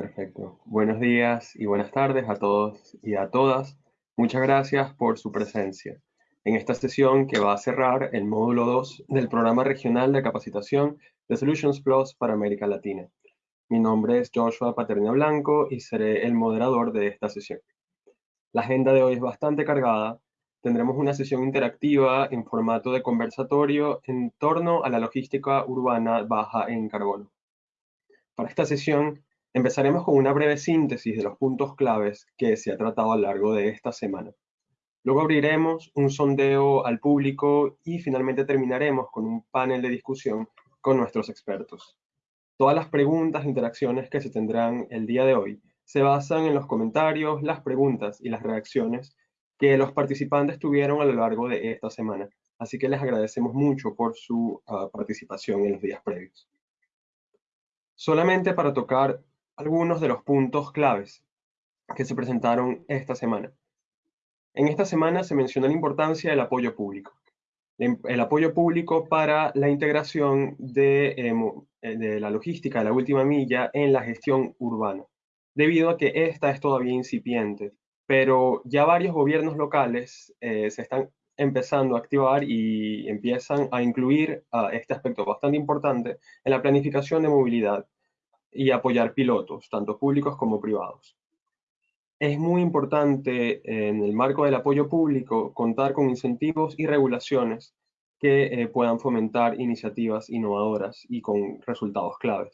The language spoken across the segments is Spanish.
Perfecto. Buenos días y buenas tardes a todos y a todas. Muchas gracias por su presencia en esta sesión que va a cerrar el módulo 2 del Programa Regional de Capacitación de Solutions Plus para América Latina. Mi nombre es Joshua Paterna Blanco y seré el moderador de esta sesión. La agenda de hoy es bastante cargada. Tendremos una sesión interactiva en formato de conversatorio en torno a la logística urbana baja en carbono. Para esta sesión Empezaremos con una breve síntesis de los puntos claves que se ha tratado a lo largo de esta semana. Luego abriremos un sondeo al público y finalmente terminaremos con un panel de discusión con nuestros expertos. Todas las preguntas e interacciones que se tendrán el día de hoy se basan en los comentarios, las preguntas y las reacciones que los participantes tuvieron a lo largo de esta semana. Así que les agradecemos mucho por su ah, participación en los días previos. Solamente para tocar algunos de los puntos claves que se presentaron esta semana. En esta semana se menciona la importancia del apoyo público. El apoyo público para la integración de, em, eh, de la logística de la última milla en la gestión urbana, debido a que esta es todavía incipiente, pero ya varios gobiernos locales eh, se están empezando a activar y empiezan a incluir este aspecto bastante importante en la planificación de movilidad y apoyar pilotos, tanto públicos como privados. Es muy importante en el marco del apoyo público contar con incentivos y regulaciones que eh, puedan fomentar iniciativas innovadoras y con resultados claves.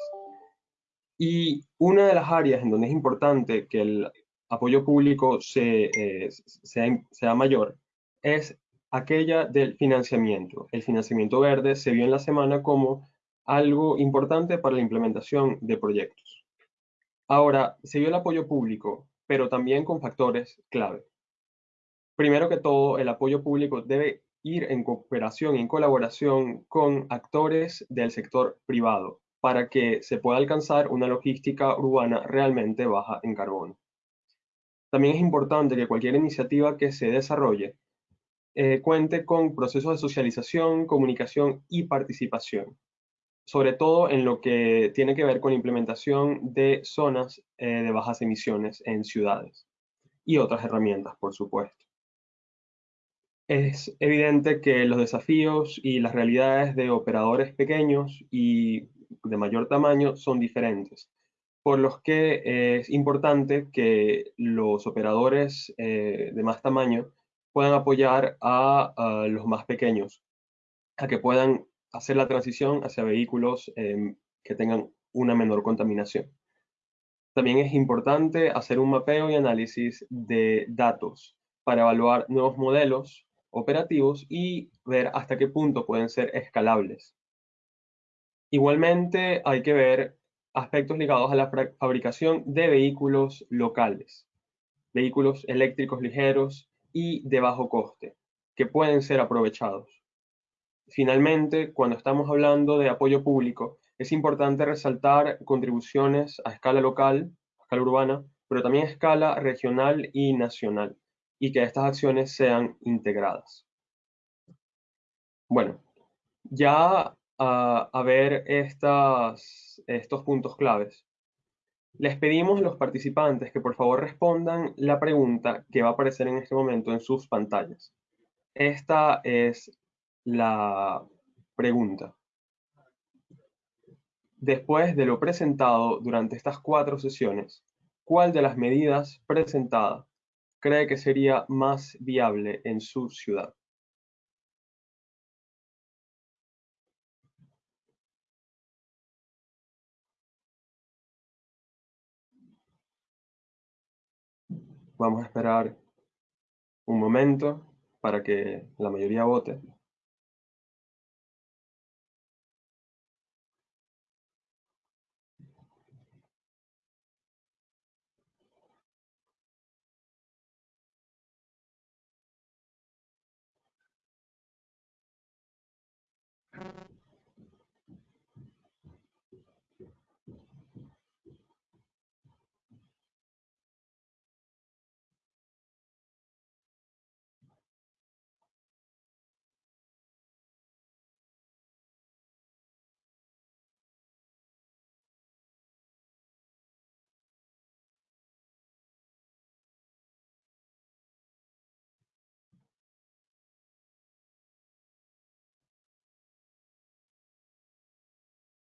Y una de las áreas en donde es importante que el apoyo público eh, sea, sea mayor es aquella del financiamiento. El financiamiento verde se vio en la semana como algo importante para la implementación de proyectos. Ahora, se vio el apoyo público, pero también con factores clave. Primero que todo, el apoyo público debe ir en cooperación y en colaboración con actores del sector privado para que se pueda alcanzar una logística urbana realmente baja en carbono. También es importante que cualquier iniciativa que se desarrolle eh, cuente con procesos de socialización, comunicación y participación sobre todo en lo que tiene que ver con la implementación de zonas eh, de bajas emisiones en ciudades y otras herramientas, por supuesto. Es evidente que los desafíos y las realidades de operadores pequeños y de mayor tamaño son diferentes, por los que es importante que los operadores eh, de más tamaño puedan apoyar a los más pequeños, a que puedan hacer la transición hacia vehículos em, que tengan una menor contaminación. También es importante hacer un mapeo y análisis de datos para evaluar nuevos modelos operativos y ver hasta qué punto pueden ser escalables. Igualmente hay que ver aspectos ligados a la fabricación de vehículos locales, vehículos eléctricos ligeros y de bajo coste, que pueden ser aprovechados. Finalmente, cuando estamos hablando de apoyo público, es importante resaltar contribuciones a escala local, a escala urbana, pero también a escala regional y nacional, y que estas acciones sean integradas. Bueno, ya a, ver estos puntos claves, les pedimos a los participantes que por favor respondan la pregunta que va a aparecer en este momento en sus pantallas. Esta es la pregunta. Después de lo presentado durante estas cuatro sesiones, ¿cuál de las medidas presentadas cree que sería más viable en su ciudad? Vamos a esperar un momento para que la mayoría vote.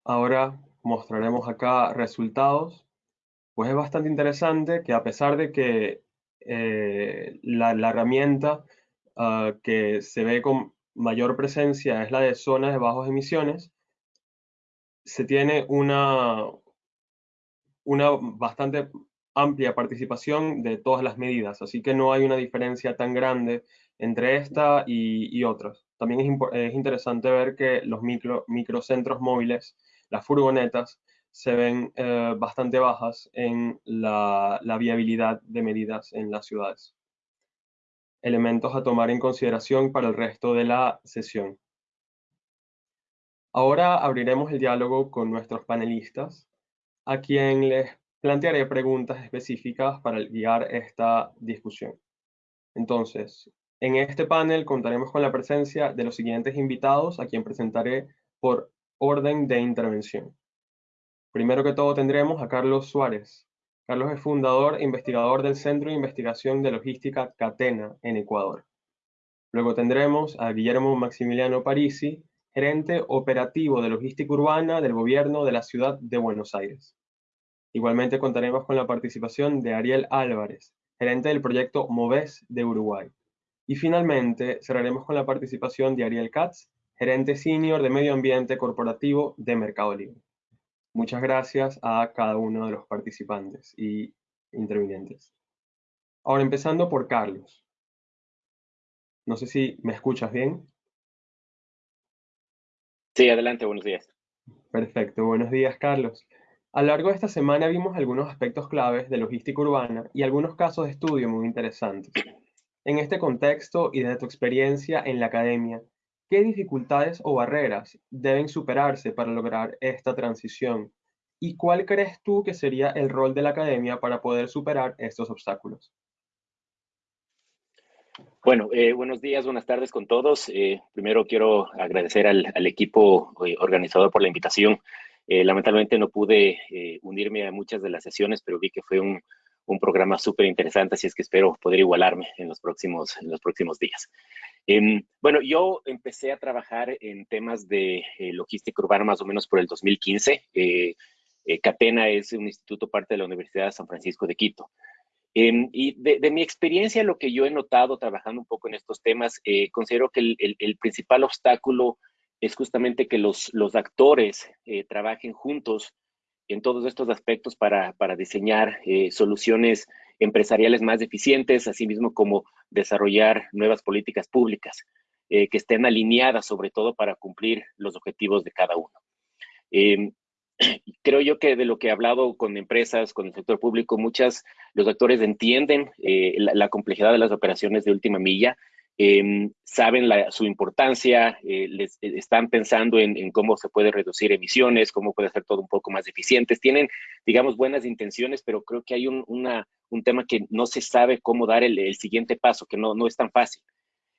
Ahora mostraremos acá resultados. Pues es bastante interesante que a pesar de que eh, la, herramienta ah, que se ve con mayor presencia es la de zonas de bajos emisiones, se tiene una, una bastante amplia participación de todas las medidas, así que no hay una diferencia tan grande entre esta y, otras. También es, interesante ver que los micro, microcentros móviles, las furgonetas, se ven eh, bastante bajas en la, la viabilidad de medidas en las ciudades. Elementos a tomar en consideración para el resto de la sesión. Ahora abriremos el diálogo con nuestros panelistas, a quien les plantearé preguntas específicas para guiar esta discusión. Entonces, en este panel contaremos con la presencia de los siguientes invitados, a quien presentaré por orden de intervención. Primero que todo tendremos a Carlos Suárez. Carlos es fundador e investigador del Centro de Investigación de Logística Catena en Ecuador. Luego tendremos a Guillermo Maximiliano Parisi, gerente operativo de logística urbana del gobierno de la ciudad de Buenos Aires. Igualmente contaremos con la participación de Ariel Álvarez, gerente del proyecto MOVES de Uruguay. Y finalmente cerraremos con la participación de Ariel Katz, gerente senior de medio ambiente corporativo de Mercado Libre. Muchas gracias a cada uno de los participantes y intervinientes. Ahora empezando por Carlos. No sé si me escuchas bien. Sí, adelante, buenos días. Perfecto, buenos días Carlos. A lo largo de esta semana vimos algunos aspectos claves de logística urbana y algunos casos de estudio muy interesantes. En este contexto y desde tu experiencia en la academia, ¿qué dificultades o barreras deben superarse para lograr esta transición? ¿Y cuál crees tú que sería el rol de la academia para poder superar estos obstáculos? Bueno, eh, buenos días, buenas tardes con todos. Eh, primero quiero agradecer al, al equipo eh, organizador por la invitación. Eh, lamentablemente no pude eh, unirme a muchas de las sesiones, pero vi que fue un, programa súper interesante, así es que espero poder igualarme en los próximos, en los próximos días. Em, bueno, yo empecé a trabajar en temas de eh, logística urbana más o menos por el 2015. Catena es un instituto parte de la Universidad de San Francisco de Quito. Em, y de, mi experiencia, lo que yo he notado trabajando un poco en estos temas, considero que el principal obstáculo es justamente que los, los actores eh, trabajen juntos en todos estos aspectos para, para diseñar eh, soluciones empresariales más eficientes, así mismo como desarrollar nuevas políticas públicas eh, que estén alineadas sobre todo para cumplir los objetivos de cada uno. Em, creo yo que de lo que he hablado con empresas, con el sector público, muchas, los actores entienden la, la, complejidad de las operaciones de última milla Em, saben su importancia, eh, les, eh, están pensando en, cómo se puede reducir emisiones, cómo puede hacer todo un poco más eficientes. Tienen, digamos, buenas intenciones, pero creo que hay un, un tema que no se sabe cómo dar el, siguiente paso, que no, no es tan fácil.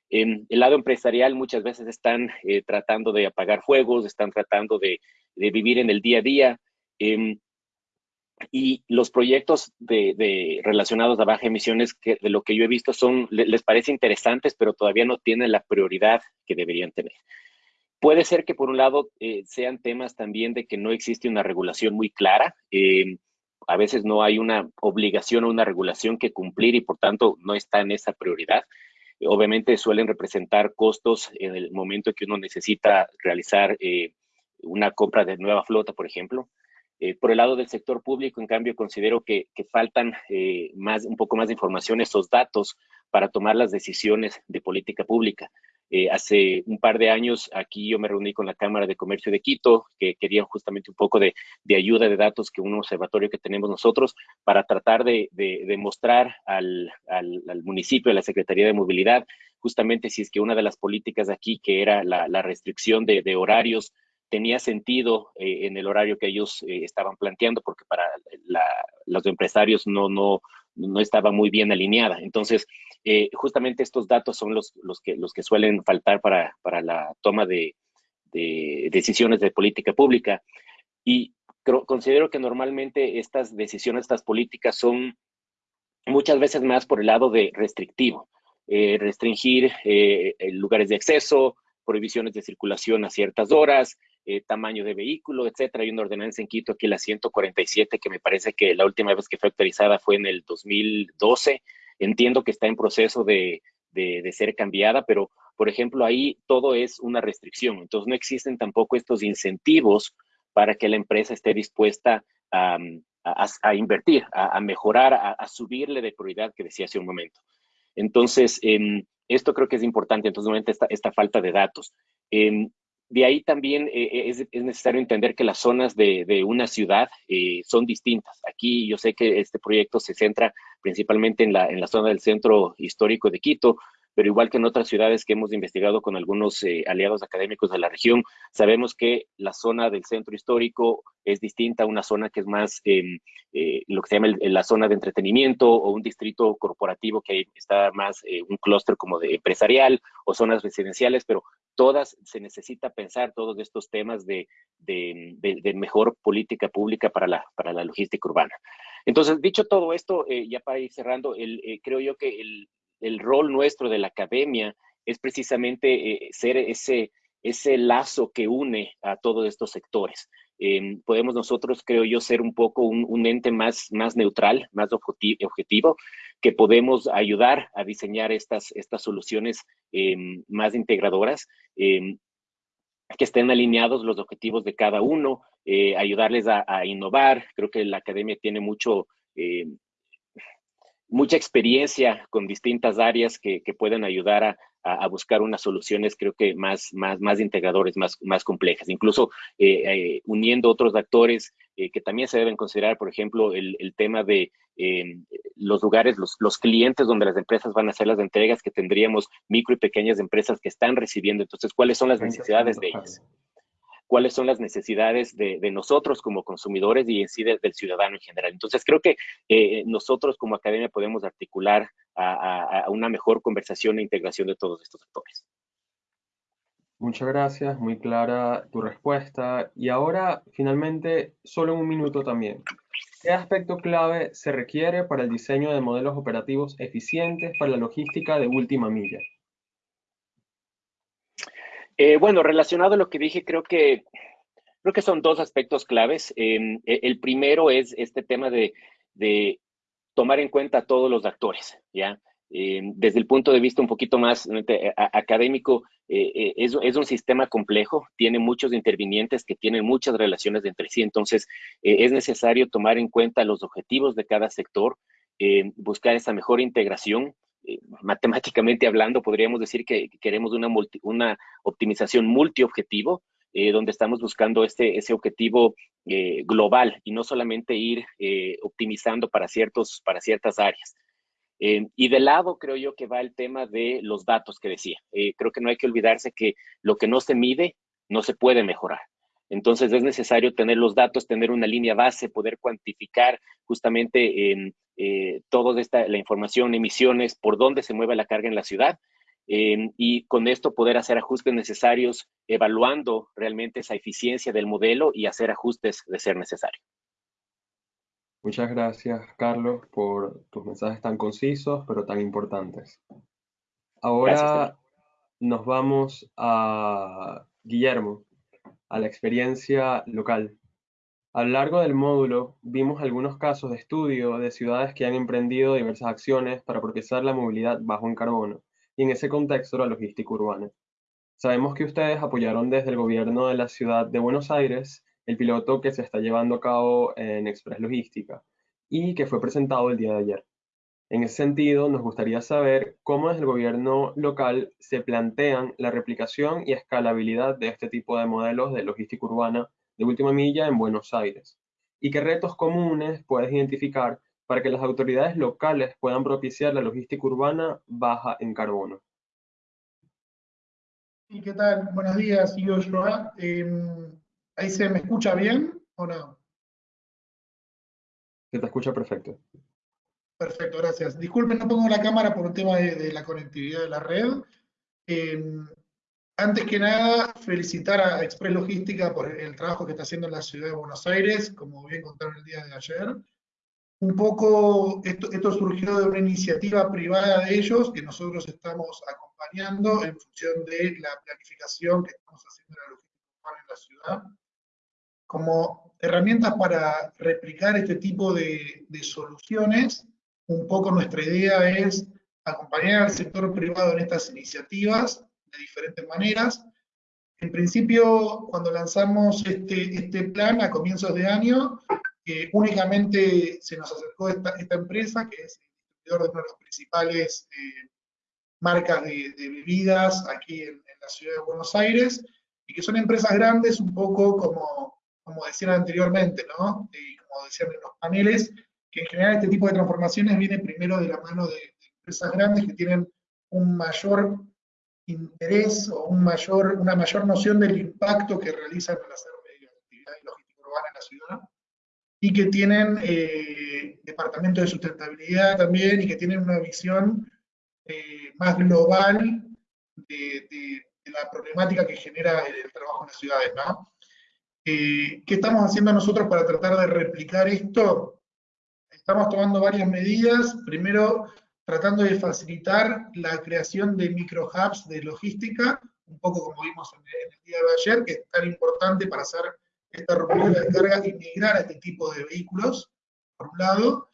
En el lado empresarial muchas veces están eh, tratando de apagar fuegos, están tratando de, de, vivir en el día a día. Em, y los proyectos de, relacionados a baja emisiones, que de lo que yo he visto, son, les parece interesantes, pero todavía no tienen la prioridad que deberían tener. Puede ser que por un lado eh, sean temas también de que no existe una regulación muy clara. Eh, a veces no hay una obligación o una regulación que cumplir y por tanto no está en esa prioridad. Obviamente suelen representar costos en el momento que uno necesita realizar eh, una compra de nueva flota, por ejemplo. Eh, por el lado del sector público, en cambio, considero que, faltan eh, más, un poco más de información, esos datos para tomar las decisiones de política pública. Eh, hace un par de años aquí yo me reuní con la Cámara de Comercio de Quito, que querían justamente un poco de, ayuda de datos que un observatorio que tenemos nosotros para tratar de, demostrar al, municipio, a la Secretaría de Movilidad, justamente si es que una de las políticas aquí, que era la, restricción de horarios tenía sentido eh, en el horario que ellos eh, estaban planteando, porque para los empresarios no, no, no estaba muy bien alineada. Entonces, eh, justamente estos datos son los, los, que, los que suelen faltar para, para la toma de, de, decisiones de política pública. Y considero que normalmente estas decisiones, estas políticas son muchas veces más por el lado de restrictivo. restringir lugares de acceso, prohibiciones de circulación a ciertas horas, eh, tamaño de vehículo, etcétera. Hay una ordenanza en Quito, aquí la 147, que me parece que la última vez que fue actualizada fue en el 2012. Entiendo que está en proceso de, de, ser cambiada, pero, por ejemplo, ahí todo es una restricción. Entonces, no existen tampoco estos incentivos para que la empresa esté dispuesta a, a, invertir, a, mejorar, a, subirle de prioridad que decía hace un momento. Entonces, em, esto creo que es importante, entonces, esta, esta falta de datos. Em, de ahí también eh, eh, es, es, necesario entender que las zonas de, de una ciudad eh, son distintas. Aquí yo sé que este proyecto se centra principalmente en la, en la zona del centro histórico de Quito, pero igual que en otras ciudades que hemos investigado con algunos eh, aliados académicos de la región, sabemos que la zona del centro histórico es distinta a una zona que es más em, eh, lo que se llama la zona de entretenimiento o un distrito corporativo que está más eh, un clúster como de empresarial o zonas residenciales, pero todas se necesita pensar todos estos temas de, de, de, mejor política pública para la, para la logística urbana. Entonces, dicho todo esto, ya para ir cerrando, el, creo yo que el, el rol nuestro de la academia es precisamente eh, ser ese, ese lazo que une a todos estos sectores. Em, podemos nosotros, creo yo, ser un poco un, ente más, más neutral, más objetivo, que podemos ayudar a diseñar estas, estas soluciones em, más integradoras, em, que estén alineados los objetivos de cada uno, eh, ayudarles a, a, innovar. Creo que la academia tiene mucho mucha experiencia con distintas áreas que, que pueden ayudar a, a, buscar unas soluciones creo que más, más, más integradores, más, más complejas, incluso eh, eh, uniendo otros actores eh, que también se deben considerar, por ejemplo, el, el tema de em, los lugares, los, los, clientes donde las empresas van a hacer las entregas que tendríamos micro y pequeñas empresas que están recibiendo. Entonces, ¿cuáles son las necesidades de ellas? Cuáles son las necesidades de, nosotros como consumidores y en sí del ciudadano en general. Entonces, creo que eh, nosotros como academia podemos articular a, una mejor conversación e integración de todos estos actores. Muchas gracias, muy clara tu respuesta. Y ahora, finalmente, solo un minuto también. ¿Qué aspecto clave se requiere para el diseño de modelos operativos eficientes para la logística de última milla? Eh, bueno, relacionado a lo que dije, creo que, creo que son dos aspectos claves. Em, e, el primero es este tema de, tomar en cuenta a todos los actores, ¿ya? Em, desde el punto de vista un poquito más académico, eh, eh, es, es, un sistema complejo, tiene muchos intervinientes que tienen muchas relaciones entre sí, entonces es necesario tomar en cuenta los objetivos de cada sector, em, buscar esa mejor integración eh, matemáticamente hablando, podríamos decir que queremos una, una optimización multiobjetivo, eh, donde estamos buscando este, ese objetivo eh, global y no solamente ir optimizando para, ciertos, para ciertas áreas. y de lado creo yo que va el tema de los datos que decía. creo que no hay que olvidarse que lo que no se mide no se puede mejorar. Entonces es necesario tener los datos, tener una línea base, poder cuantificar justamente eh, toda esta, la información, emisiones, por dónde se mueve la carga en la ciudad eh, y con esto poder hacer ajustes necesarios, evaluando realmente esa eficiencia del modelo y hacer ajustes de ser necesario. Muchas gracias, Carlos, por tus mensajes tan concisos, pero tan importantes. Ahora nos vamos a Guillermo a la experiencia local. A lo largo del módulo vimos algunos casos de estudio de ciudades que han emprendido diversas acciones para propiciar la movilidad bajo en carbono y en ese contexto la logística urbana. Sabemos que ustedes apoyaron desde el gobierno de la ciudad de Buenos Aires el piloto que se está llevando a cabo en Express Logística y que fue presentado el día de ayer. En ese sentido, nos gustaría saber cómo desde el gobierno local se plantean la replicación y escalabilidad de este tipo de modelos de logística urbana de última milla en Buenos Aires y qué retos comunes puedes identificar para que las autoridades locales puedan propiciar la logística urbana baja en carbono. ¿Y qué tal? Buenos días, yo Joa. Em, ¿Ahí se me escucha bien o no? Se te escucha perfecto. Perfecto, gracias. Disculpen, no pongo la cámara por un tema de, la conectividad de la red. Em, antes que nada, felicitar a Express Logística por el trabajo que está haciendo en la ciudad de Buenos Aires, como bien contaron el día de ayer. Un poco, esto, esto surgió de una iniciativa privada de ellos que nosotros estamos acompañando en función de la planificación que estamos haciendo en la logística en la ciudad. Como herramientas para replicar este tipo de, de soluciones, un poco nuestra idea es acompañar al sector privado en estas iniciativas de diferentes maneras. En principio, cuando lanzamos este, este plan a comienzos de año, eh, únicamente se nos acercó esta, esta, empresa, que es el distribuidor de una de las principales eh, marcas de, bebidas aquí en, la ciudad de Buenos Aires, y que son empresas grandes, un poco como, como decían anteriormente, ¿no? Y como decían en los paneles, que en general este tipo de transformaciones viene primero de la mano de, de empresas grandes que tienen un mayor interés o un mayor, una mayor noción del impacto que realizan al hacer actividad logística urbana en la ciudad y que tienen eh, departamento de sustentabilidad también y que tienen una visión eh, más global de, de, de, la problemática que genera el, el trabajo en las ciudades. ¿no? Eh, ¿Qué estamos haciendo nosotros para tratar de replicar esto? Estamos tomando varias medidas. Primero, tratando de facilitar la creación de micro hubs de logística, un poco como vimos en el, día de ayer, que es tan importante para hacer esta ruptura de carga y migrar a este tipo de vehículos, por un lado.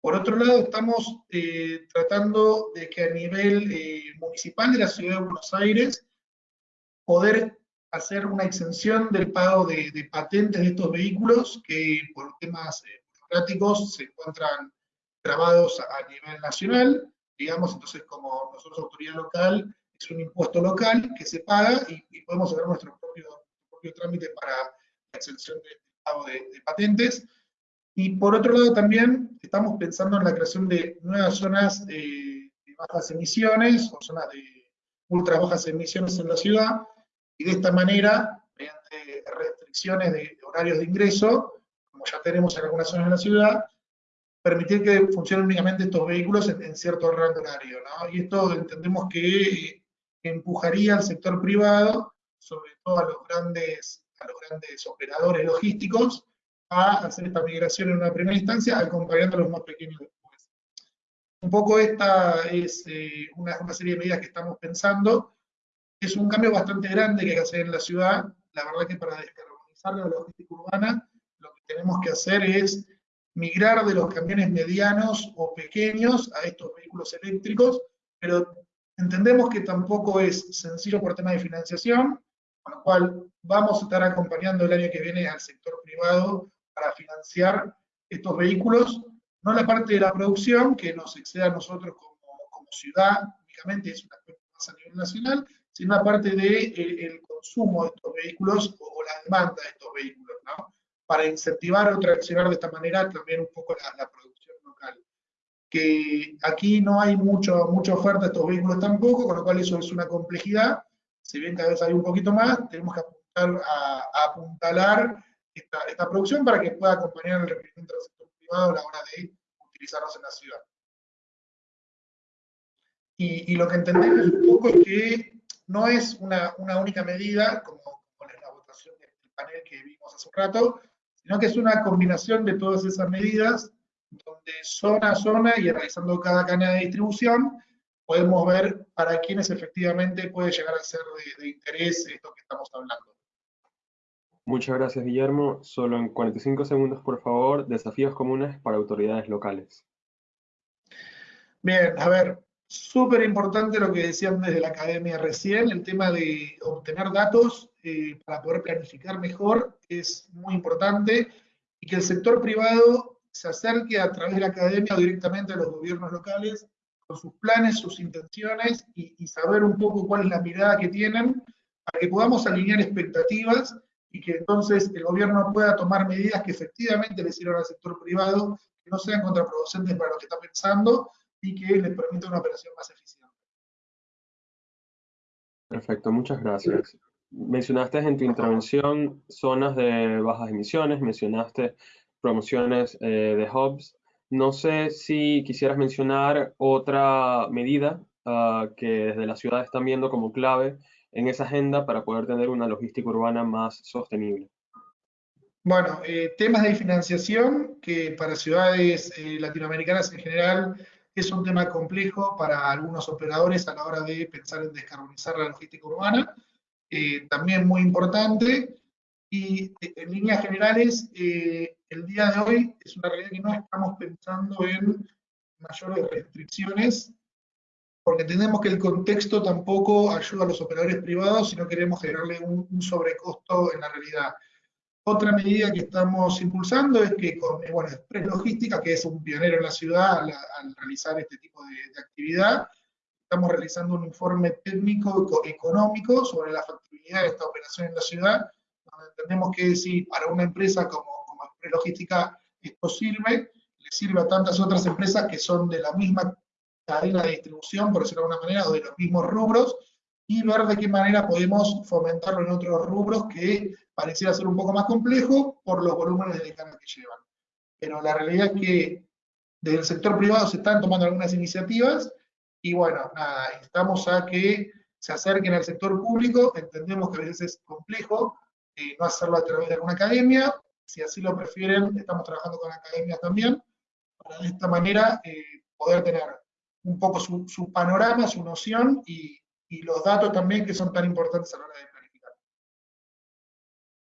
Por otro lado, estamos eh, tratando de que a nivel eh, municipal de la ciudad de Buenos Aires, poder hacer una exención del pago de, de patentes de estos vehículos que por temas eh, burocráticos se encuentran grabados a nivel nacional, digamos, entonces como nosotros autoridad local, es un impuesto local que se paga y, y podemos hacer nuestro propio, propio, trámite para la exención del pago de, de, patentes. Y por otro lado también estamos pensando en la creación de nuevas zonas de, de bajas emisiones o zonas de ultra bajas emisiones en la ciudad y de esta manera, mediante restricciones de, de horarios de ingreso, como ya tenemos en algunas zonas de la ciudad, permitir que funcionen únicamente estos vehículos en, en cierto rango horario. ¿no? Y esto entendemos que eh, empujaría al sector privado, sobre todo a los grandes, a los grandes operadores logísticos, a hacer esta migración en una primera instancia, acompañando a los más pequeños después. Un poco esta es eh, una, una, serie de medidas que estamos pensando. Es un cambio bastante grande que hay que hacer en la ciudad. La verdad que para descarbonizar la logística urbana, tenemos que hacer es migrar de los camiones medianos o pequeños a estos vehículos eléctricos, pero entendemos que tampoco es sencillo por tema de financiación, con lo cual vamos a estar acompañando el año que viene al sector privado para financiar estos vehículos, no la parte de la producción, que nos exceda a nosotros como, como ciudad, únicamente es un aspecto más a nivel nacional, sino la parte del de el, consumo de estos vehículos o, o la demanda de estos vehículos, ¿no? Para incentivar o traccionar de esta manera también un poco la, la, producción local. Que aquí no hay mucho, mucha oferta de estos vehículos tampoco, con lo cual eso es una complejidad. Si bien cada vez hay un poquito más, tenemos que apuntar a, a apuntalar esta, esta, producción para que pueda acompañar el requerimiento del sector privado a la hora de utilizarlos en la ciudad. Y, y lo que entendemos un poco es que no es una, una única medida, como, como en la votación del panel que vimos hace un rato, sino que es una combinación de todas esas medidas, donde zona a zona y realizando cada cadena de distribución, podemos ver para quiénes efectivamente puede llegar a ser de, de interés esto que estamos hablando. Muchas gracias, Guillermo. Solo en 45 segundos, por favor, desafíos comunes para autoridades locales. Bien, a ver, súper importante lo que decían desde la academia recién, el tema de obtener datos eh, para poder planificar mejor es muy importante y que el sector privado se acerque a través de la academia o directamente a los gobiernos locales con sus planes, sus intenciones y, y saber un poco cuál es la mirada que tienen para que podamos alinear expectativas y que entonces el gobierno pueda tomar medidas que efectivamente le sirvan al sector privado, que no sean contraproducentes para lo que está pensando y que les permita una operación más eficiente. Perfecto, muchas gracias. Mencionaste en tu intervención zonas de bajas emisiones, mencionaste promociones eh, de hubs. No sé si quisieras mencionar otra medida uh, que desde la ciudad están viendo como clave en esa agenda para poder tener una logística urbana más sostenible. Bueno, eh, temas de financiación que para ciudades eh, latinoamericanas en general es un tema complejo para algunos operadores a la hora de pensar en descarbonizar la logística urbana. Eh, también muy importante, Y en líneas generales, el día de hoy es una realidad que no estamos pensando en mayores restricciones, porque entendemos que el contexto tampoco ayuda a los operadores privados si no queremos generarle un, sobrecosto en la realidad. Otra medida que estamos impulsando es que con bueno, Express Logística, que es un pionero en la ciudad al, realizar este tipo de, de, actividad, estamos realizando un informe técnico económico sobre la factibilidad de esta operación en la ciudad, donde entendemos que si para una empresa como, como Express Logística esto sirve, le sirve a tantas otras empresas que son de la misma cadena de distribución, por decirlo de alguna manera, o de los mismos rubros, y ver de qué manera podemos fomentarlo en otros rubros que pareciera ser un poco más complejo por los volúmenes de carga que llevan. Pero la realidad es que desde el sector privado se están tomando algunas iniciativas y bueno, nada, estamos a que se acerquen al sector público, entendemos que a veces es complejo eh, no hacerlo a través de alguna academia, si así lo prefieren, estamos trabajando con academias también, para de esta manera eh, poder tener un poco su, panorama, su noción y, los datos también que son tan importantes a la hora de.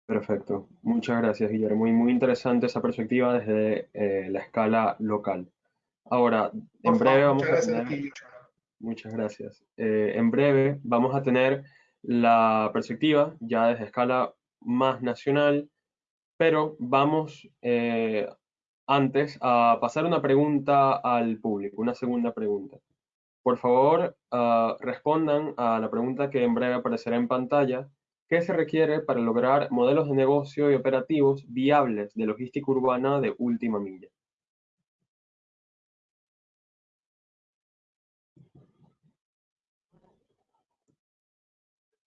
Perfecto. Muchas gracias, Guillermo. Muy, muy interesante esa perspectiva desde eh, la escala local. Ahora, en breve vamos a tener... muchas gracias. Eh, en breve vamos a tener la perspectiva ya desde escala más nacional, pero vamos eh, antes a pasar una pregunta al público, una segunda pregunta. Por favor, ah, respondan a la pregunta que en breve aparecerá en pantalla. ¿Qué se requiere para lograr modelos de negocio y operativos viables de logística urbana de última milla?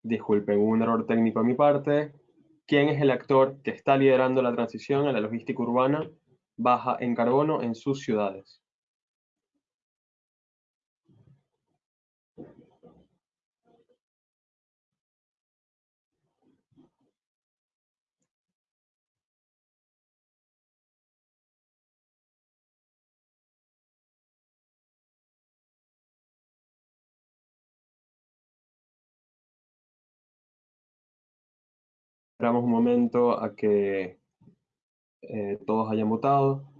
Disculpen, un error técnico a mi parte. ¿Quién es el actor que está liderando la transición a la logística urbana baja en carbono en sus ciudades. Esperamos un momento a que eh, todos hayan votado.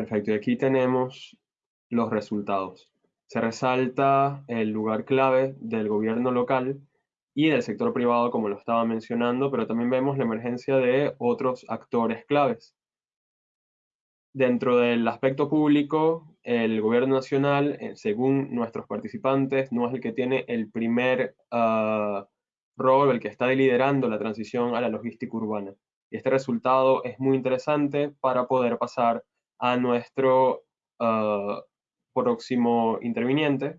Perfecto, y aquí tenemos los resultados. Se resalta el lugar clave del gobierno local y del sector privado, como lo estaba mencionando, pero también vemos la emergencia de otros actores claves. Dentro del aspecto público, el gobierno nacional, eh, según nuestros participantes, no es el que tiene el primer uh, rol, el que está liderando la transición a la logística urbana. Y este resultado es muy interesante para poder pasar a nuestro uh, próximo interviniente,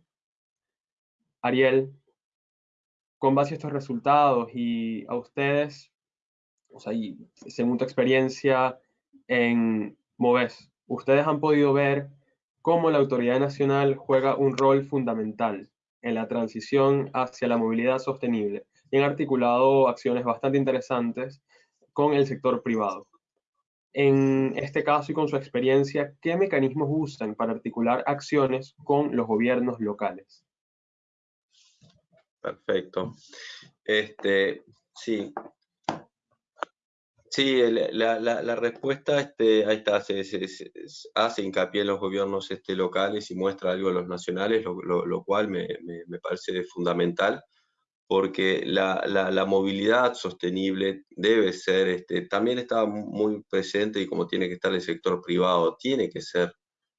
Ariel, con base a estos resultados y a ustedes, o sea, según tu experiencia en MOVES, ustedes han podido ver cómo la autoridad nacional juega un rol fundamental en la transición hacia la movilidad sostenible y han articulado acciones bastante interesantes con el sector privado en este caso y con su experiencia, ¿qué mecanismos usan para articular acciones con los gobiernos locales? Perfecto. Este, sí. Sí, la, respuesta este, ahí está, se, hace hincapié en los gobiernos este, locales y muestra algo a los nacionales, lo, cual me, me parece fundamental porque la, la, movilidad sostenible debe ser, este, también está muy presente y como tiene que estar el sector privado, tiene que ser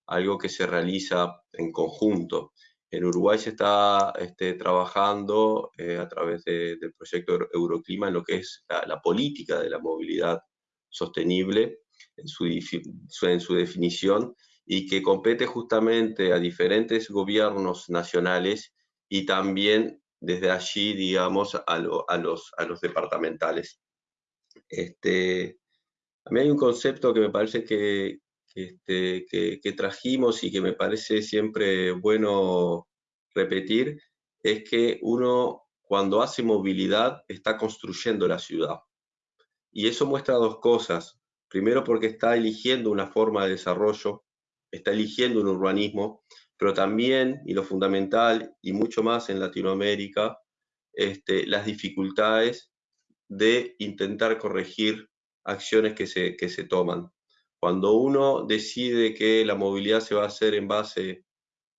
algo que se realiza en conjunto. En Uruguay se está este, trabajando eh, a través del proyecto Euroclima en lo que es la, política de la movilidad sostenible en su, en su definición y que compete justamente a diferentes gobiernos nacionales y también desde allí, digamos, a, los, departamentales. Este, a mí hay un concepto que me parece que, este, que, trajimos y que me parece siempre bueno repetir, es que uno cuando hace movilidad está construyendo la ciudad. Y eso muestra dos cosas. Primero porque está eligiendo una forma de desarrollo, está eligiendo un urbanismo, pero también, y lo fundamental, y mucho más en Latinoamérica, este, las dificultades de intentar corregir acciones que se, que se toman. Cuando uno decide que la movilidad se va a hacer en base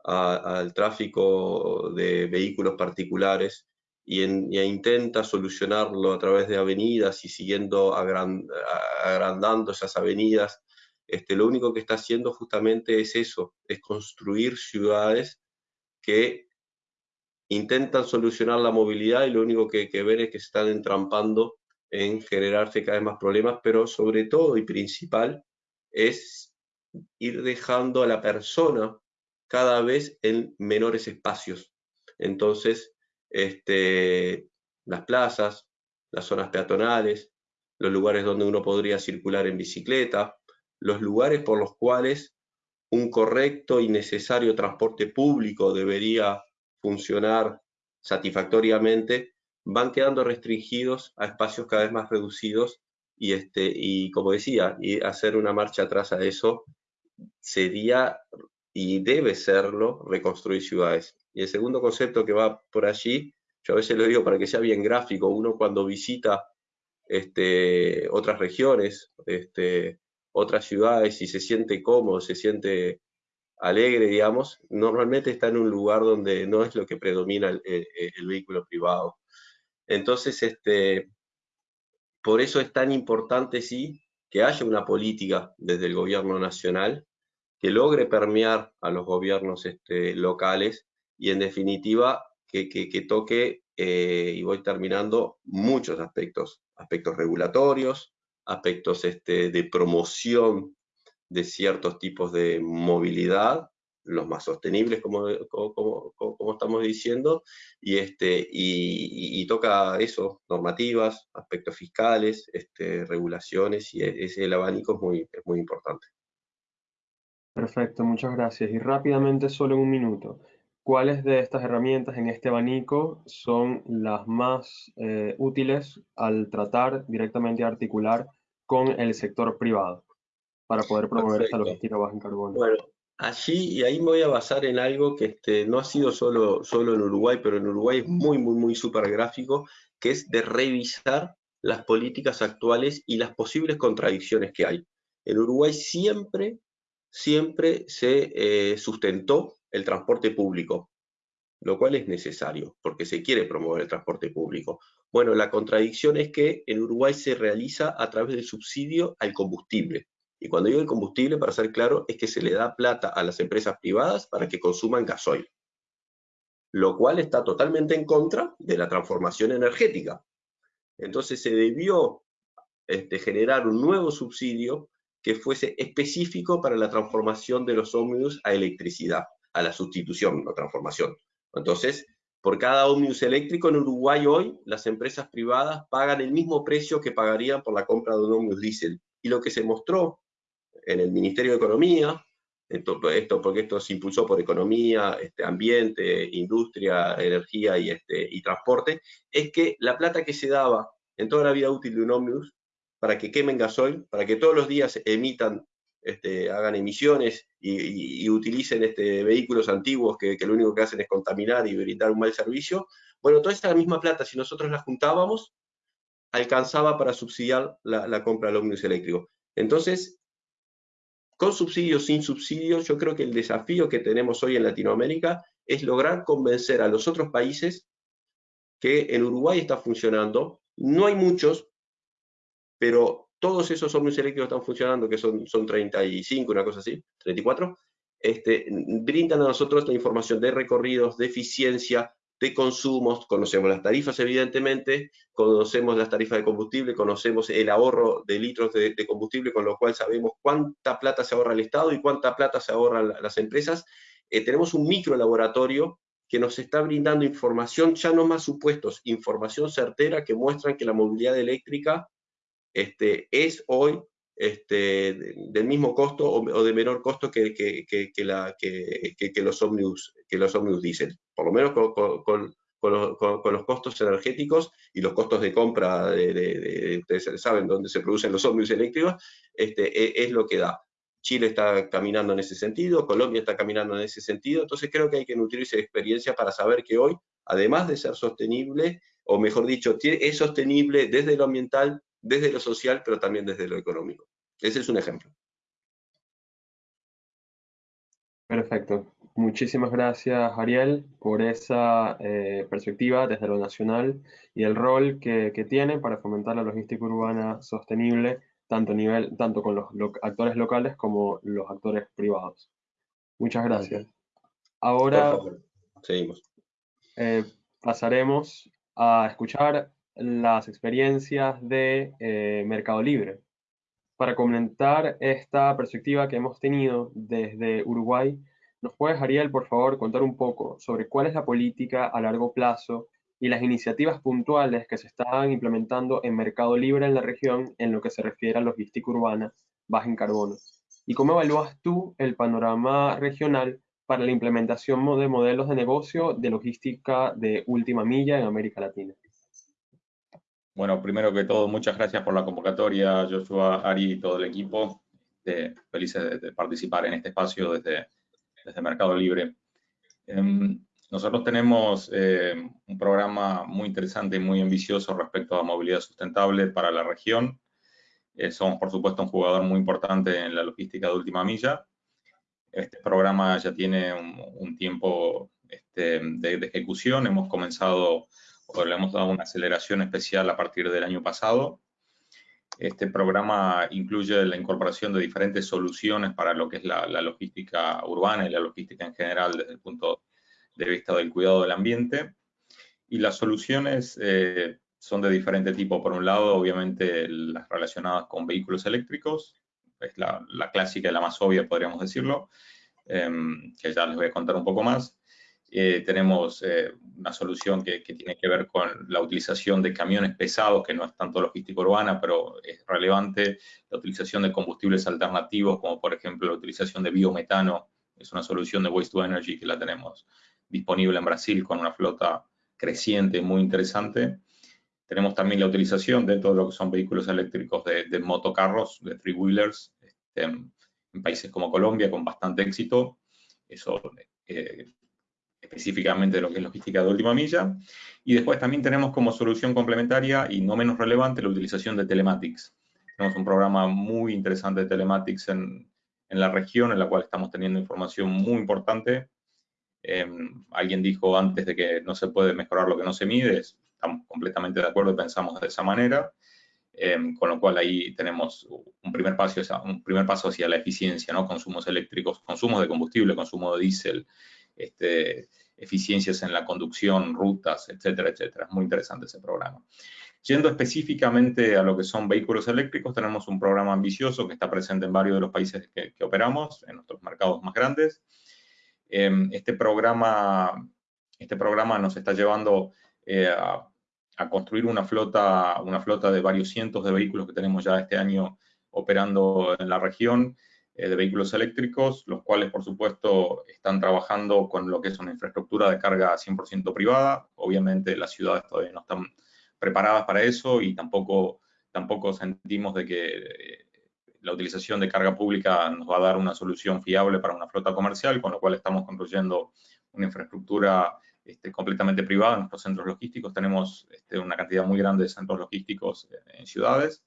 al tráfico de vehículos particulares y, intenta solucionarlo a través de avenidas y siguiendo agrandando esas avenidas, este, lo único que está haciendo justamente es eso, es construir ciudades que intentan solucionar la movilidad y lo único que, que ven es que se están entrampando en generarse cada vez más problemas, pero sobre todo y principal es ir dejando a la persona cada vez en menores espacios. Entonces, este, las plazas, las zonas peatonales, los lugares donde uno podría circular en bicicleta, los lugares por los cuales un correcto y necesario transporte público debería funcionar satisfactoriamente, van quedando restringidos a espacios cada vez más reducidos y, este, y como decía, y hacer una marcha atrás a eso sería y debe serlo reconstruir ciudades. Y el segundo concepto que va por allí, yo a veces lo digo para que sea bien gráfico, uno cuando visita este, otras regiones, este, otras ciudades y se siente cómodo, se siente alegre, digamos, normalmente está en un lugar donde no es lo que predomina el, vehículo privado. Entonces, este, por eso es tan importante, sí, que haya una política desde el gobierno nacional que logre permear a los gobiernos este, locales y en definitiva que, toque, eh, y voy terminando, muchos aspectos, aspectos regulatorios, aspectos este, de promoción de ciertos tipos de movilidad, los más sostenibles, como, como, estamos diciendo, y, este, y, toca eso, normativas, aspectos fiscales, este, regulaciones, y e, ese, el abanico es muy, es muy importante. Perfecto, muchas gracias. Y rápidamente, solo un minuto, ¿cuáles de estas herramientas en este abanico son las más eh, útiles al tratar directamente articular con el sector privado para poder promover esta logística baja en carbono? Bueno, allí, y ahí me voy a basar en algo que este, no ha sido solo, solo en Uruguay, pero en Uruguay es muy, muy, muy súper gráfico, que es de revisar las políticas actuales y las posibles contradicciones que hay. En Uruguay siempre, siempre se eh, sustentó el transporte público, lo cual es necesario, porque se quiere promover el transporte público. Bueno, la contradicción es que en Uruguay se realiza a través del subsidio al combustible. Y cuando digo el combustible, para ser claro, es que se le da plata a las empresas privadas para que consuman gasoil, lo cual está totalmente en contra de la transformación energética. Entonces se debió este, generar un nuevo subsidio que fuese específico para la transformación de los ómnibus a electricidad, a la sustitución, no transformación. Entonces, por cada ómnibus eléctrico en Uruguay hoy, las empresas privadas pagan el mismo precio que pagarían por la compra de un ómnibus diésel. Y lo que se mostró en el Ministerio de Economía, esto, esto, porque esto se impulsó por economía, este, ambiente, industria, energía y, este, transporte, es que la plata que se daba en toda la vida útil de un ómnibus para que quemen gasoil, para que todos los días emitan, este, hagan emisiones y, utilicen este, vehículos antiguos que, que, lo único que hacen es contaminar y brindar un mal servicio, bueno, toda esta misma plata, si nosotros la juntábamos, alcanzaba para subsidiar la, la compra del ómnibus eléctrico. Entonces, con subsidios, sin subsidios, yo creo que el desafío que tenemos hoy en Latinoamérica es lograr convencer a los otros países que en Uruguay está funcionando. No hay muchos, pero todos esos ómnibus eléctricos están funcionando, que son, son 35, una cosa así, 34, este, brindan a nosotros la información de recorridos, de eficiencia, de consumos, conocemos las tarifas evidentemente, conocemos las tarifas de combustible, conocemos el ahorro de litros de, combustible, con lo cual sabemos cuánta plata se ahorra el Estado y cuánta plata se ahorran las empresas. Eh, tenemos un micro laboratorio que nos está brindando información, ya no más supuestos, información certera que muestran que la movilidad eléctrica este, es hoy este, del mismo costo o, de menor costo que, que, los ómnibus, que los ómnibus dicen, por lo menos con, los, costos energéticos y los costos de compra, de, ustedes saben dónde se producen los ómnibus eléctricos, este, e, es, lo que da. Chile está caminando en ese sentido, Colombia está caminando en ese sentido, entonces creo que hay que nutrirse de experiencia para saber que hoy, además de ser sostenible, o mejor dicho, es sostenible desde lo ambiental, desde lo social, pero también desde lo económico. Ese es un ejemplo. Perfecto. Muchísimas gracias, Ariel, por esa eh, perspectiva desde lo nacional y el rol que, tiene para fomentar la logística urbana sostenible, tanto, nivel, tanto con los actores locales como los actores privados. Muchas gracias. Ahora seguimos. Eh, pasaremos a escuchar las experiencias de eh, Mercado Libre. Para comentar esta perspectiva que hemos tenido desde Uruguay, ¿nos puedes, Ariel, por favor, contar un poco sobre cuál es la política a largo plazo y las iniciativas puntuales que se están implementando en Mercado Libre en la región en lo que se refiere a logística urbana baja en carbono? ¿Y cómo evalúas tú el panorama regional para la implementación de modelos de negocio de logística de última milla en América Latina? Bueno, primero que todo, muchas gracias por la convocatoria, Joshua, Ari y todo el equipo. felices de, participar en este espacio desde, desde Mercado Libre. Em, nosotros tenemos eh, un programa muy interesante y muy ambicioso respecto a movilidad sustentable para la región. Eh, somos, por supuesto, un jugador muy importante en la logística de última milla. Este programa ya tiene un, tiempo este, de, de, ejecución. Hemos comenzado le hemos dado una aceleración especial a partir del año pasado. Este programa incluye la incorporación de diferentes soluciones para lo que es la, logística urbana y la logística en general desde el punto de vista del cuidado del ambiente. Y las soluciones eh, son de diferente tipo. Por un lado, obviamente, las relacionadas con vehículos eléctricos, es la, clásica y la más obvia, podríamos decirlo, em, que ya les voy a contar un poco más. Eh, tenemos eh, una solución que, tiene que ver con la utilización de camiones pesados, que no es tanto logística urbana, pero es relevante, la utilización de combustibles alternativos, como por ejemplo la utilización de biometano, es una solución de Waste to Energy que la tenemos disponible en Brasil con una flota creciente muy interesante. Tenemos también la utilización de lo que son vehículos eléctricos de, motocarros, de three-wheelers, este, en, países como Colombia con bastante éxito. Eso eh, específicamente de lo que es logística de última milla. Y después también tenemos como solución complementaria y no menos relevante la utilización de telematics. Tenemos un programa muy interesante de telematics en, en la región, en la cual estamos teniendo información muy importante. Em, alguien dijo antes de que no se puede mejorar lo que no se mide, estamos completamente de acuerdo y pensamos de esa manera. Em, con lo cual ahí tenemos un primer, paso, un primer paso hacia la eficiencia, ¿no? consumos eléctricos, consumos de combustible, consumo de diésel, este, eficiencias en la conducción, rutas, etcétera, etcétera. Es muy interesante ese programa. Yendo específicamente a lo que son vehículos eléctricos, tenemos un programa ambicioso que está presente en varios de los países que, operamos, en nuestros mercados más grandes. Em, este, programa, este programa nos está llevando eh, a, a, construir una flota, una flota de varios cientos de vehículos que tenemos ya este año operando en la región de vehículos eléctricos, los cuales, por supuesto, están trabajando con lo que es una infraestructura de carga 100% privada. Obviamente, las ciudades todavía no están preparadas para eso y tampoco, tampoco sentimos de que eh, la utilización de carga pública nos va a dar una solución fiable para una flota comercial, con lo cual estamos construyendo una infraestructura este, completamente privada en nuestros centros logísticos. Tenemos este, una cantidad muy grande de centros logísticos en ciudades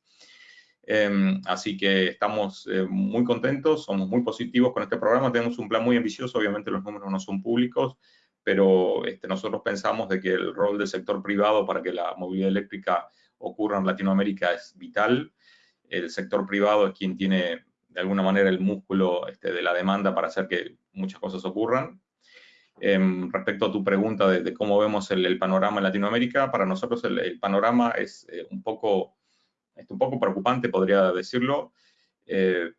Em, así que estamos eh, muy contentos, somos muy positivos con este programa, tenemos un plan muy ambicioso, obviamente los números no son públicos, pero este, nosotros pensamos de que el rol del sector privado para que la movilidad eléctrica ocurra en Latinoamérica es vital. El sector privado es quien tiene de alguna manera el músculo este, de la demanda para hacer que muchas cosas ocurran. Em, respecto a tu pregunta de, cómo vemos el, panorama en Latinoamérica, para nosotros el, panorama es eh, un poco es un poco preocupante, podría decirlo, eh,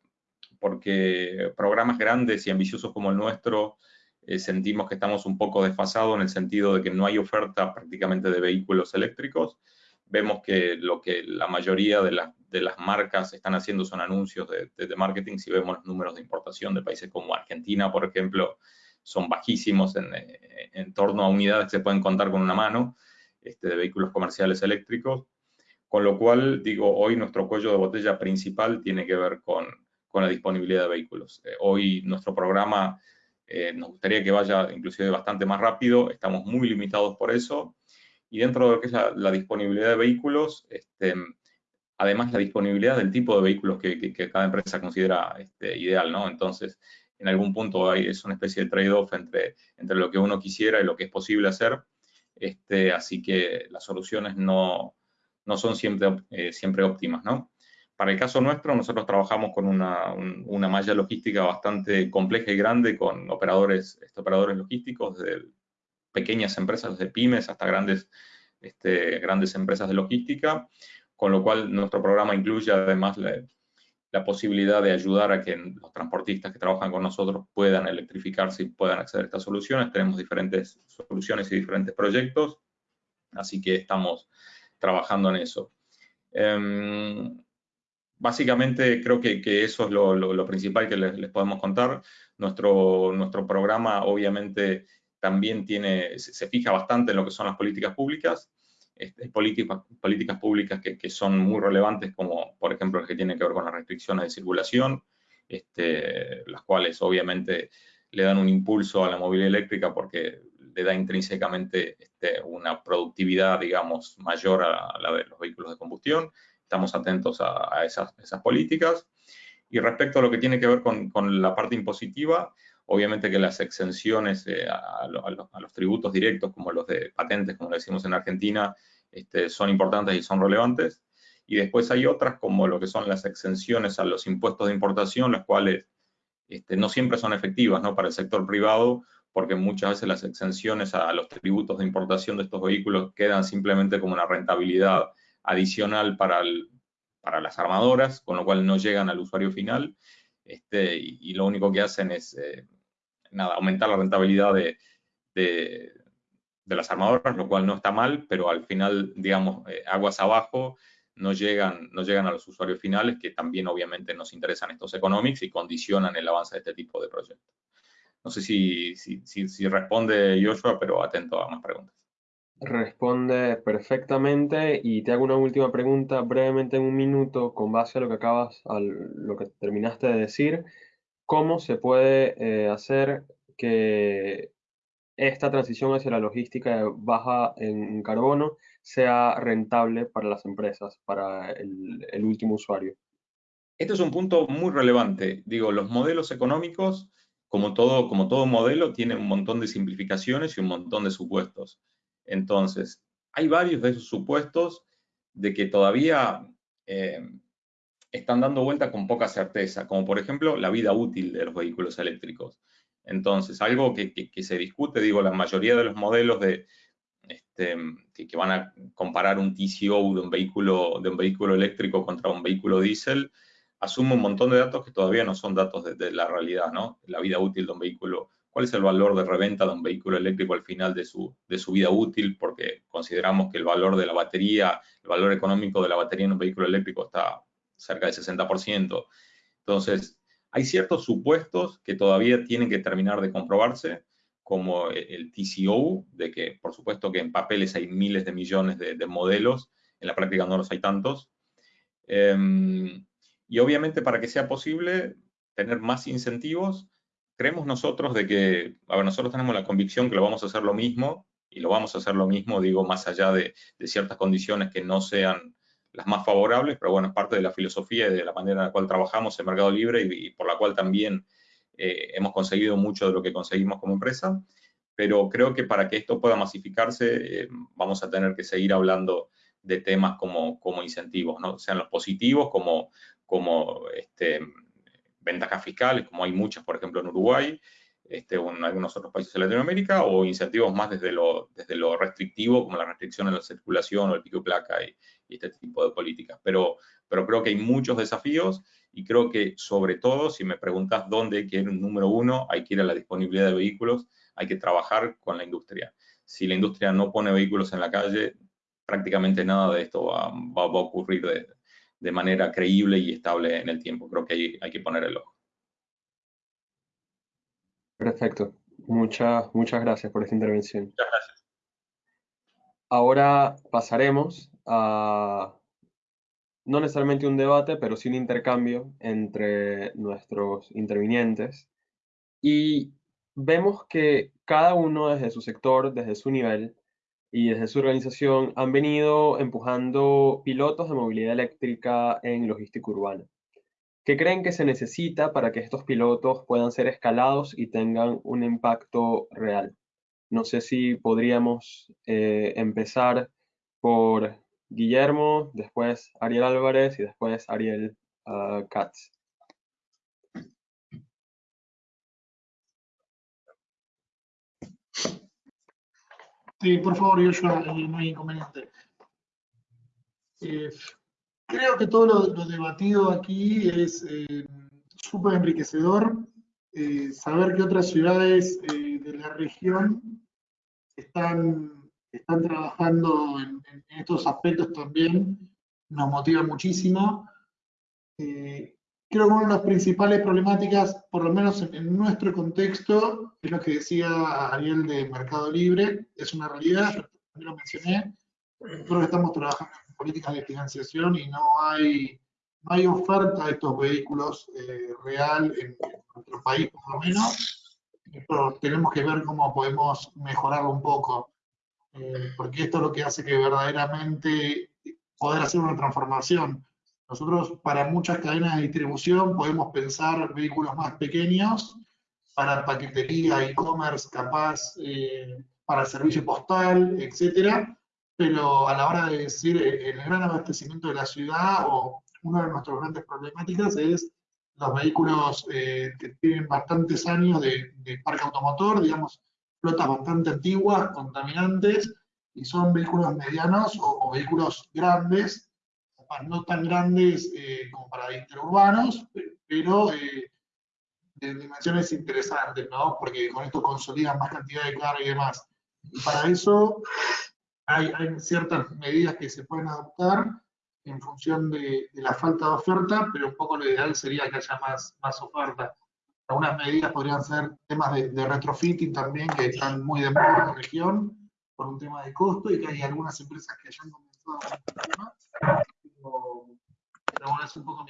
porque programas grandes y ambiciosos como el nuestro eh, sentimos que estamos un poco desfasados en el sentido de que no hay oferta prácticamente de vehículos eléctricos. Vemos que lo que la mayoría de, de las marcas están haciendo son anuncios de, de, marketing. Si vemos los números de importación de países como Argentina, por ejemplo, son bajísimos en, en torno a unidades que se pueden contar con una mano este, de vehículos comerciales eléctricos. Con lo cual, digo, hoy nuestro cuello de botella principal tiene que ver con, con la disponibilidad de vehículos. Eh, hoy nuestro programa eh, nos gustaría que vaya inclusive bastante más rápido, estamos muy limitados por eso. Y dentro de lo que es la, disponibilidad de vehículos, este, además la disponibilidad del tipo de vehículos que, que, cada empresa considera este, ideal, ¿no? Entonces, en algún punto hay, es una especie de trade-off entre, entre lo que uno quisiera y lo que es posible hacer. Este, así que las soluciones no, no son siempre, eh, siempre óptimas, ¿no? Para el caso nuestro, nosotros trabajamos con una, una, malla logística bastante compleja y grande con operadores, este, operadores logísticos, desde pequeñas empresas, desde pymes hasta grandes, este, grandes empresas de logística, con lo cual nuestro programa incluye además la, la posibilidad de ayudar a que los transportistas que trabajan con nosotros puedan electrificarse y puedan acceder a estas soluciones. Tenemos diferentes soluciones y diferentes proyectos, así que estamos trabajando en eso. Em, básicamente creo que, eso es lo, principal que les, podemos contar. Nuestro, nuestro programa obviamente también tiene, se, fija bastante en lo que son las políticas públicas, este, políticas, políticas públicas que, que, son muy relevantes, como por ejemplo las que tienen que ver con las restricciones de circulación, este, las cuales obviamente le dan un impulso a la movilidad eléctrica porque le da intrínsecamente este, una productividad, digamos, mayor a la de los vehículos de combustión. Estamos atentos a, esas, políticas. Y respecto a lo que tiene que ver con, la parte impositiva, obviamente que las exenciones eh, a, los tributos directos, como los de patentes, como decimos en Argentina, este, son importantes y son relevantes. Y después hay otras, como lo que son las exenciones a los impuestos de importación, las cuales este, no siempre son efectivas ¿no? para el sector privado, porque muchas veces las exenciones a los tributos de importación de estos vehículos quedan simplemente como una rentabilidad adicional para, para las armadoras, con lo cual no llegan al usuario final, este, y, lo único que hacen es eh, nada, aumentar la rentabilidad de, de, las armadoras, lo cual no está mal, pero al final, digamos, eh, aguas abajo, no llegan, no llegan a los usuarios finales, que también obviamente nos interesan estos economics y condicionan el avance de este tipo de proyectos. No sé si, si, responde Joshua, pero atento a más preguntas. Responde perfectamente y te hago una última pregunta brevemente en un minuto con base a lo que acabas, a lo que terminaste de decir. ¿Cómo se puede eh, hacer que esta transición hacia la logística baja en carbono sea rentable para las empresas, para el, el último usuario? Este es un punto muy relevante. Digo, los modelos económicos como todo, como todo modelo, tiene un montón de simplificaciones y un montón de supuestos. Entonces, hay varios de esos supuestos de que todavía eh, están dando vuelta con poca certeza, como por ejemplo la vida útil de los vehículos eléctricos. Entonces, algo que, se discute, digo, la mayoría de los modelos de, este, que, van a comparar un TCO de un, vehículo, de un vehículo eléctrico contra un vehículo diésel, asume un montón de datos que todavía no son datos de, la realidad, ¿no? La vida útil de un vehículo, cuál es el valor de reventa de un vehículo eléctrico al final de su, de su vida útil, porque consideramos que el valor de la batería, el valor económico de la batería en un vehículo eléctrico está cerca del 60%. Entonces, hay ciertos supuestos que todavía tienen que terminar de comprobarse, como el TCO, de que por supuesto que en papeles hay miles de millones de, modelos, en la práctica no los hay tantos. Em, y obviamente para que sea posible tener más incentivos, creemos nosotros de que, a ver, nosotros tenemos la convicción que lo vamos a hacer lo mismo, y lo vamos a hacer lo mismo, digo, más allá de, ciertas condiciones que no sean las más favorables, pero bueno, es parte de la filosofía y de la manera en la cual trabajamos en Mercado Libre y, por la cual también eh, hemos conseguido mucho de lo que conseguimos como empresa. Pero creo que para que esto pueda masificarse, eh, vamos a tener que seguir hablando de temas como, como incentivos, ¿no? sean los positivos como, como este, ventajas fiscales, como hay muchas, por ejemplo, en Uruguay, este, o en algunos otros países de Latinoamérica, o incentivos más desde lo, desde lo restrictivo, como la restricción en la circulación o el pico y placa y, este tipo de políticas. Pero, pero creo que hay muchos desafíos y creo que sobre todo, si me preguntas dónde hay que ir, número uno, hay que ir a la disponibilidad de vehículos, hay que trabajar con la industria. Si la industria no pone vehículos en la calle, prácticamente nada de esto va, va, va a ocurrir de, de manera creíble y estable en el tiempo. Creo que hay, hay que poner el ojo. Perfecto. Muchas, muchas gracias por esta intervención. Muchas gracias. Ahora pasaremos a no necesariamente un debate, pero sí un intercambio entre nuestros intervinientes. Y vemos que cada uno desde su sector, desde su nivel y desde su organización han venido empujando pilotos de movilidad eléctrica en logística urbana. ¿Qué creen que se necesita para que estos pilotos puedan ser escalados y tengan un impacto real? No sé si podríamos eh, empezar por Guillermo, después Ariel Álvarez y después Ariel uh, Katz. Sí, por favor, Joshua, eh, no hay inconveniente. Eh, creo que todo lo, debatido aquí es eh, súper enriquecedor. Eh, saber que otras ciudades de la región están, están trabajando en, estos aspectos también nos motiva muchísimo. Creo que una de las principales problemáticas, por lo menos en, nuestro contexto, es lo que decía Ariel de Mercado Libre, es una realidad, yo lo mencioné, creo que estamos trabajando políticas de financiación y no hay, no oferta de estos vehículos eh, real en, nuestro país, por lo menos. Pero tenemos que ver cómo podemos mejorarlo un poco, eh, porque esto es lo que hace que verdaderamente poder hacer una transformación. Nosotros para muchas cadenas de distribución podemos pensar vehículos más pequeños, para paquetería, e-commerce, capaz, eh, para servicio postal, etcétera, pero a la hora de decir eh, el gran abastecimiento de la ciudad, o una de nuestras grandes problemáticas es los vehículos eh, que tienen bastantes años de, parque automotor, digamos, flotas bastante antiguas, contaminantes, y son vehículos medianos o, vehículos grandes, no tan grandes eh, como para interurbanos, pero de dimensiones interesantes, ¿no? Porque con esto consolidan más cantidad de carga y demás. Y para eso hay, ciertas medidas que se pueden adoptar en función de, la falta de oferta, pero un poco lo ideal sería que haya más, más oferta. Algunas medidas podrían ser temas de, retrofitting también, que están muy de moda en la región, por un tema de costo, y que hay algunas empresas que hayan comenzado con este tema. Un poco.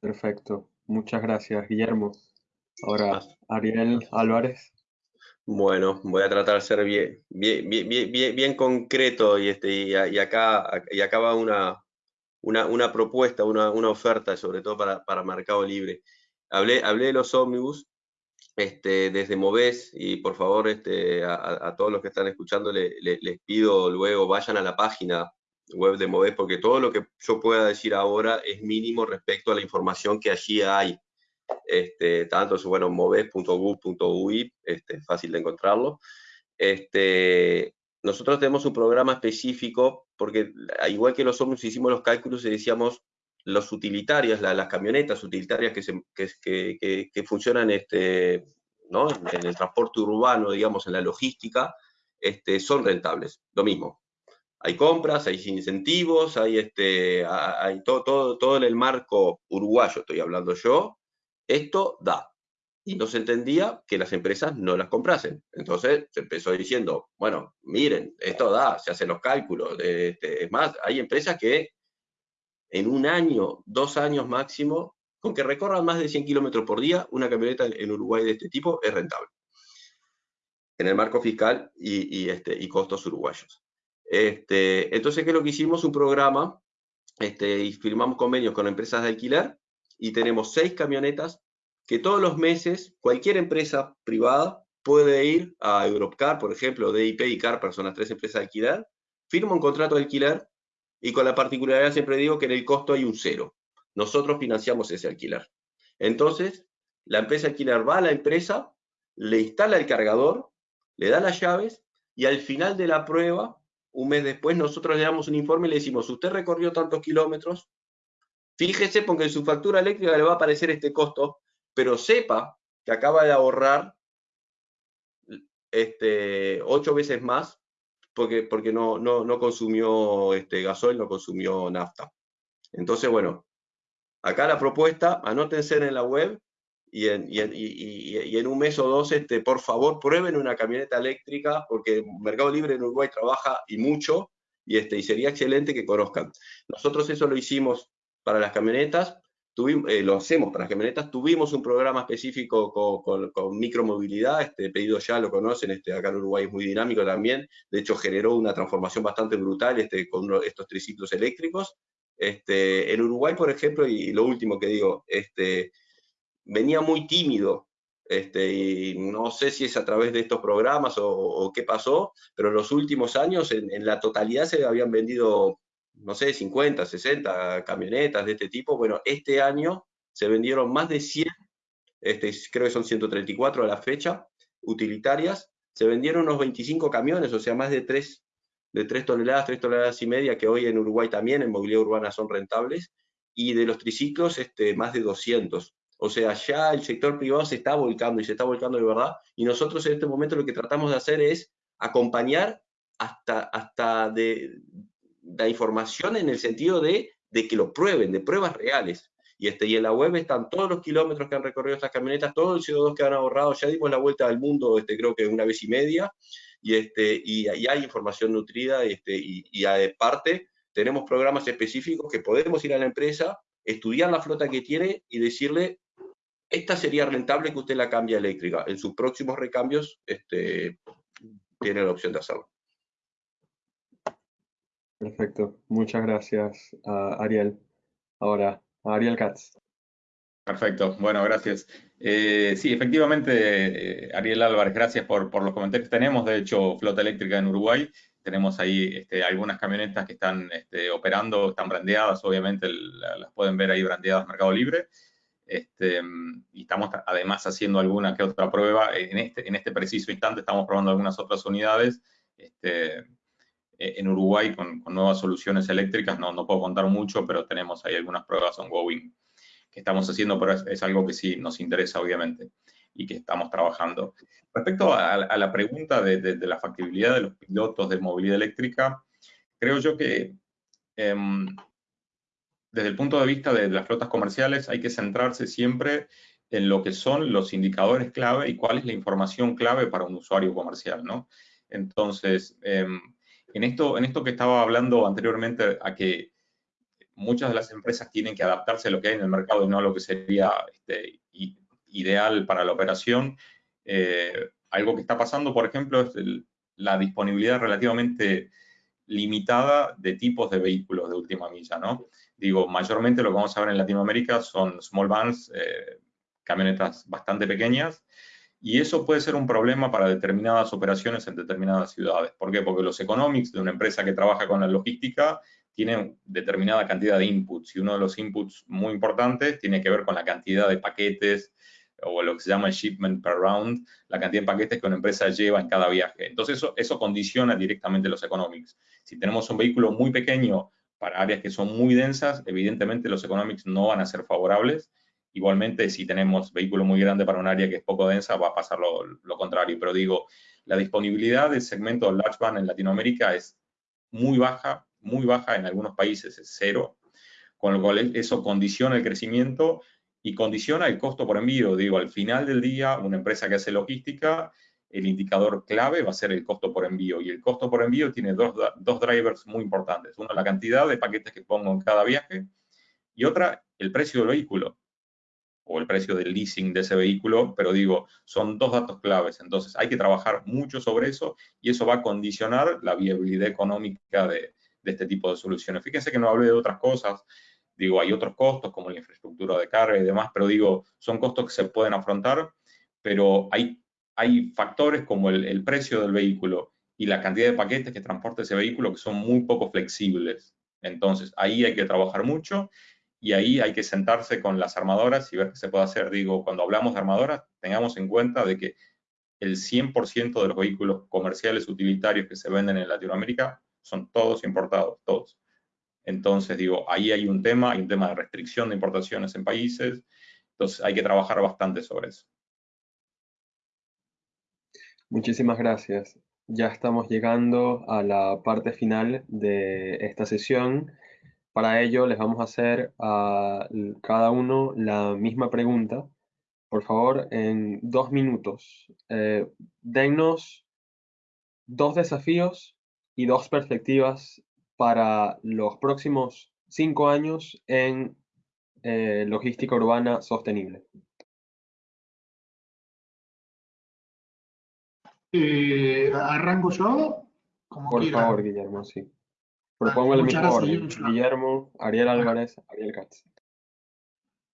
Perfecto. Muchas gracias, Guillermo. Ahora, Ariel Álvarez. Bueno, voy a tratar de ser bien, bien, bien, bien, concreto y, este, y, acá, y acá va una, una, una propuesta, una, una, oferta, sobre todo para, para Mercado Libre. Hablé, hablé de los ómnibus este, desde Moves y por favor este, a, todos los que están escuchando les pido luego vayan a la página web de Moves porque todo lo que yo pueda decir ahora es mínimo respecto a la información que allí hay este, tanto es bueno, moves.gov.ui, este, fácil de encontrarlo. Este, nosotros tenemos un programa específico, porque igual que los hombres hicimos los cálculos y decíamos, los utilitarias, las camionetas utilitarias que, que, funcionan este, ¿no? en el transporte urbano, digamos, en la logística, este, son rentables. Lo mismo. Hay compras, hay incentivos, hay, este, hay todo, todo, todo en el marco uruguayo, estoy hablando yo, esto da. Y no se entendía que las empresas no las comprasen. Entonces se empezó diciendo, bueno, miren, esto da, se hacen los cálculos. Este, es más, hay empresas que en un año, dos años máximo, con que recorran más de 100 kilómetros por día, una camioneta en Uruguay de este tipo es rentable. En el marco fiscal y, este, y costos uruguayos. Este, entonces, ¿qué es lo que hicimos? Un programa este, y firmamos convenios con empresas de alquiler y tenemos seis camionetas que todos los meses cualquier empresa privada puede ir a Europcar, por ejemplo, DIP y CAR, son las tres empresas de alquiler, firma un contrato de alquiler y con la particularidad siempre digo que en el costo hay un cero. Nosotros financiamos ese alquiler. Entonces, la empresa alquiler va a la empresa, le instala el cargador, le da las llaves y al final de la prueba, un mes después, nosotros le damos un informe y le decimos, usted recorrió tantos kilómetros, Fíjese porque en su factura eléctrica le va a aparecer este costo, pero sepa que acaba de ahorrar este, ocho veces más porque, porque no, no, no consumió este, gasoil, no consumió nafta. Entonces, bueno, acá la propuesta, anótense en la web y en, y, y, en, un mes o dos, este, por favor, prueben una camioneta eléctrica, porque Mercado Libre en Uruguay trabaja y mucho, y, este, y sería excelente que conozcan. Nosotros eso lo hicimos para las camionetas, tuvimos, eh, lo hacemos para las camionetas, tuvimos un programa específico con, con, micromovilidad, este pedido ya lo conocen, este, acá en Uruguay es muy dinámico también, de hecho generó una transformación bastante brutal este, con estos triciclos eléctricos. Este, en Uruguay, por ejemplo, y lo último que digo, este, venía muy tímido, este, y no sé si es a través de estos programas o, qué pasó, pero en los últimos años en, la totalidad se habían vendido, no sé, 50, 60 camionetas de este tipo. Bueno, este año se vendieron más de 100, este, creo que son 134 a la fecha, utilitarias. Se vendieron unos 25 camiones, o sea, más de 3, de 3 toneladas, 3 toneladas y media, que hoy en Uruguay también en movilidad urbana son rentables. Y de los triciclos, este, más de 200. O sea, ya el sector privado se está volcando y se está volcando de verdad. Y nosotros en este momento lo que tratamos de hacer es acompañar hasta, hasta de, la información en el sentido de, de, que lo prueben, de pruebas reales. Y, este, y en la web están todos los kilómetros que han recorrido estas camionetas, todo el CO2 que han ahorrado. Ya dimos la vuelta al mundo, este, creo que una vez y media. Y, este, y, hay información nutrida este, y, y aparte tenemos programas específicos que podemos ir a la empresa, estudiar la flota que tiene y decirle esta sería rentable que usted la cambie eléctrica. En sus próximos recambios este, tiene la opción de hacerlo. Perfecto. Muchas gracias, Ariel. Ahora, Ariel Katz. Perfecto. Bueno, gracias. Eh, sí, efectivamente, eh, Ariel Álvarez, gracias por, los comentarios que tenemos. De hecho, flota eléctrica en Uruguay. Tenemos ahí este, algunas camionetas que están este, operando, están brandeadas, obviamente las pueden ver ahí brandeadas Mercado Libre. Este, y estamos además haciendo alguna que otra prueba. En este, preciso instante estamos probando algunas otras unidades en Uruguay con, nuevas soluciones eléctricas. No, no puedo contar mucho, pero tenemos ahí algunas pruebas ongoing que estamos haciendo, pero es, algo que sí nos interesa, obviamente, y que estamos trabajando. Respecto a, la pregunta de, la factibilidad de los pilotos de movilidad eléctrica, creo yo que em, desde el punto de vista de las flotas comerciales hay que centrarse siempre en lo que son los indicadores clave y cuál es la información clave para un usuario comercial, ¿no? Entonces, em, en, esto, en esto que estaba hablando anteriormente, a que muchas de las empresas tienen que adaptarse a lo que hay en el mercado y no a lo que sería este, ideal para la operación, eh, algo que está pasando, por ejemplo, es la disponibilidad relativamente limitada de tipos de vehículos de última milla, ¿no? Digo, mayormente lo que vamos a ver en Latinoamérica son small vans, eh, camionetas bastante pequeñas, y eso puede ser un problema para determinadas operaciones en determinadas ciudades. ¿Por qué? Porque los economics de una empresa que trabaja con la logística tienen determinada cantidad de inputs, y uno de los inputs muy importantes tiene que ver con la cantidad de paquetes, o lo que se llama shipment per round, la cantidad de paquetes que una empresa lleva en cada viaje. Entonces, eso condiciona directamente los economics. Si tenemos un vehículo muy pequeño para áreas que son muy densas, evidentemente los economics no van a ser favorables. Igualmente, si tenemos vehículo muy grande para un área que es poco densa, va a pasar lo, contrario. Pero digo, la disponibilidad del segmento large van en Latinoamérica es muy baja, muy baja, en algunos países es cero, con lo cual eso condiciona el crecimiento y condiciona el costo por envío. Digo, al final del día, una empresa que hace logística el indicador clave va a ser el costo por envío. Y el costo por envío tiene dos, dos drivers muy importantes. Uno, la cantidad de paquetes que pongo en cada viaje. Y otra, el precio del vehículo o el precio del leasing de ese vehículo, pero digo, son dos datos claves. Entonces, hay que trabajar mucho sobre eso y eso va a condicionar la viabilidad económica de, este tipo de soluciones. Fíjense que no hablé de otras cosas. Digo, hay otros costos como la infraestructura de carga y demás, pero digo, son costos que se pueden afrontar, pero hay hay factores como el, precio del vehículo y la cantidad de paquetes que transporta ese vehículo que son muy poco flexibles. Entonces, ahí hay que trabajar mucho y ahí hay que sentarse con las armadoras y ver qué se puede hacer. Digo, cuando hablamos de armadoras, tengamos en cuenta de que el 100% de los vehículos comerciales utilitarios que se venden en Latinoamérica son todos importados, todos. Entonces, digo, ahí hay un tema, hay un tema de restricción de importaciones en países, entonces hay que trabajar bastante sobre eso. Muchísimas gracias. ya estamos llegando a la parte final de esta sesión. Para ello les vamos a hacer a cada uno la misma pregunta. Por favor, en dos minutos, eh, dennos dos desafíos y dos perspectivas para los próximos cinco años en eh, logística urbana sostenible. Eh, ¿Arranco yo? Por favor, Guillermo, sí. Propongo el mismo orden. Guillermo, Ariel Álvarez, Ariel Katz.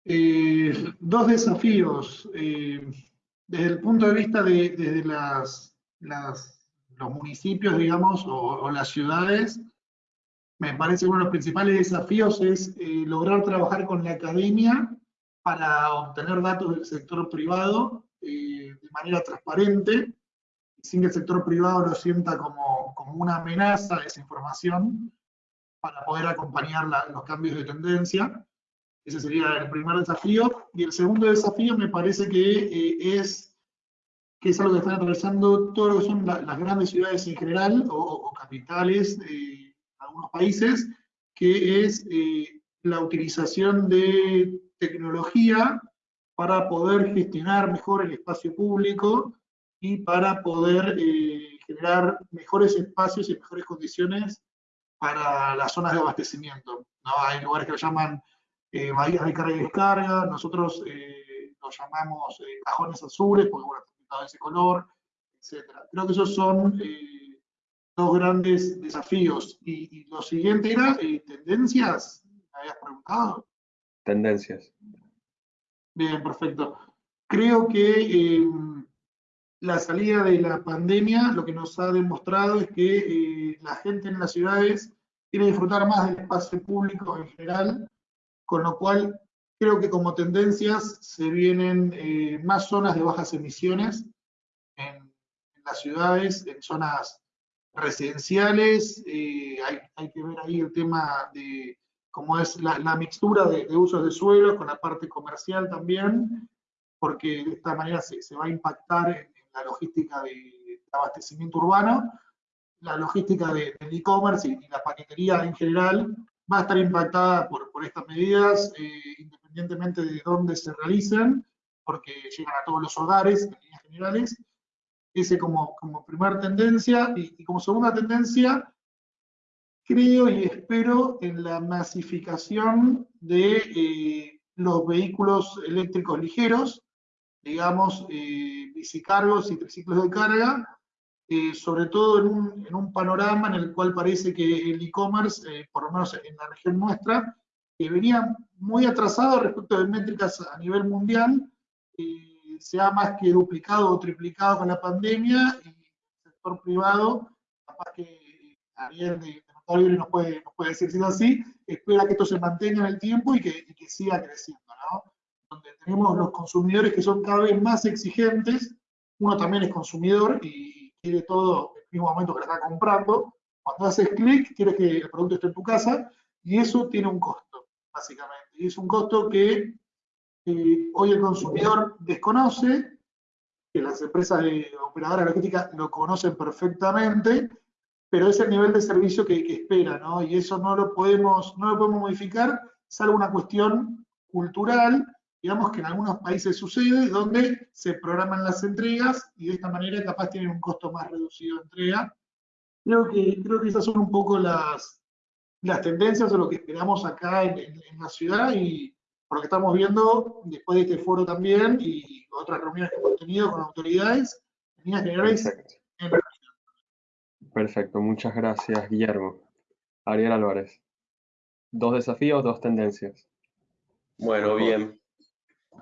Eh, dos desafíos. desde el punto de vista de desde las, los municipios, digamos, o, las ciudades, me parece que uno de los principales desafíos es lograr trabajar con la academia para obtener datos del sector privado de manera transparente sin que el sector privado lo sienta como, como una amenaza esa información para poder acompañar los cambios de tendencia. Ese sería el primer desafío. Y el segundo desafío me parece que eh, es que es algo que están atravesando todo lo que son las grandes ciudades en general o, capitales de algunos países, que es eh, la utilización de tecnología para poder gestionar mejor el espacio público y para poder eh, generar mejores espacios y mejores condiciones para las zonas de abastecimiento. ¿no? Hay lugares que lo llaman eh, bahías de carga y descarga, nosotros eh, los llamamos cajones azules, porque bueno, de ese color, etc. Creo que esos son dos grandes desafíos. Y, y lo siguiente era tendencias, ¿me habías preguntado? Tendencias. Bien, perfecto. Creo que la salida de la pandemia lo que nos ha demostrado es que eh, la gente en las ciudades quiere disfrutar más del espacio público en general, con lo cual creo que como tendencias se vienen eh, más zonas de bajas emisiones en, las ciudades, en zonas residenciales, eh, hay, que ver ahí el tema de cómo es la, mixtura de, usos de suelo con la parte comercial también, porque de esta manera se, se va a impactar en, la logística de, abastecimiento urbano, la logística del e-commerce y, la paquetería en general va a estar impactada por, por estas medidas, eh, independientemente de dónde se realicen, porque llegan a todos los hogares en líneas generales. Ese como, como primera tendencia. Y, como segunda tendencia, creo y espero en la masificación de eh, los vehículos eléctricos ligeros, digamos, eh, bicicargos y triciclos de carga, eh, sobre todo en un, en un, panorama en el cual parece que el e-commerce, eh, por lo menos en la región nuestra, venía muy atrasado respecto de métricas a nivel mundial, se ha más que duplicado o triplicado con la pandemia y el sector privado, capaz que Ariel de, nos puede, nos puede decir si es así, espera que esto se mantenga en el tiempo y que, y que siga creciendo, ¿no? Donde tenemos los consumidores que son cada vez más exigentes, uno también es consumidor y quiere todo en el mismo momento que lo está comprando, cuando haces clic quieres que el producto esté en tu casa y eso tiene un costo, básicamente. Y es un costo que eh, hoy el consumidor desconoce, que las empresas de operadoras logísticas lo conocen perfectamente, pero es el nivel de servicio que, espera, ¿no? Y eso no lo podemos, no lo podemos modificar, salvo una cuestión cultural digamos que en algunos países sucede, donde se programan las entregas y de esta manera capaz tienen un costo más reducido de entrega. Creo que, creo que esas son un poco las, las tendencias o lo que esperamos acá en, la ciudad y por lo que estamos viendo después de este foro también y otras reuniones que hemos tenido con autoridades, Perfecto. Perfecto, muchas gracias Guillermo. Ariel Álvarez. Dos desafíos, dos tendencias. Bueno, bien.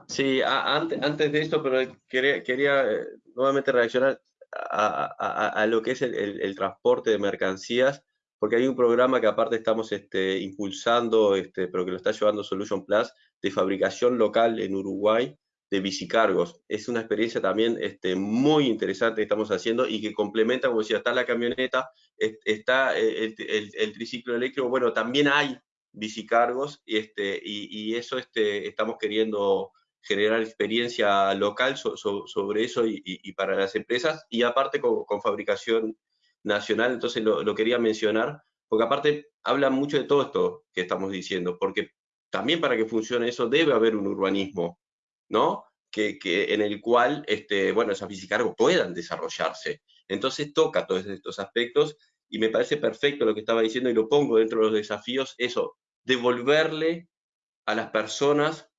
Sí, antes, de esto, pero quería, eh, nuevamente reaccionar a, lo que es el, transporte de mercancías, porque hay un programa que aparte estamos este, impulsando, este, pero que lo está llevando Solution Plus, de fabricación local en Uruguay de bicicargos. Es una experiencia también este, muy interesante que estamos haciendo y que complementa, como decía, está la camioneta, está el, el triciclo eléctrico, bueno, también hay bicicargos y, este, y, eso estamos queriendo generar experiencia local sobre eso y, para las empresas, y aparte con, fabricación nacional, entonces lo, quería mencionar, porque aparte habla mucho de todo esto que estamos diciendo, porque también para que funcione eso debe haber un urbanismo, ¿no? Que, en el cual, este, bueno, esas bicicargos puedan desarrollarse. Entonces toca todos estos aspectos y me parece perfecto lo que estaba diciendo y lo pongo dentro de los desafíos, eso, devolverle a las personas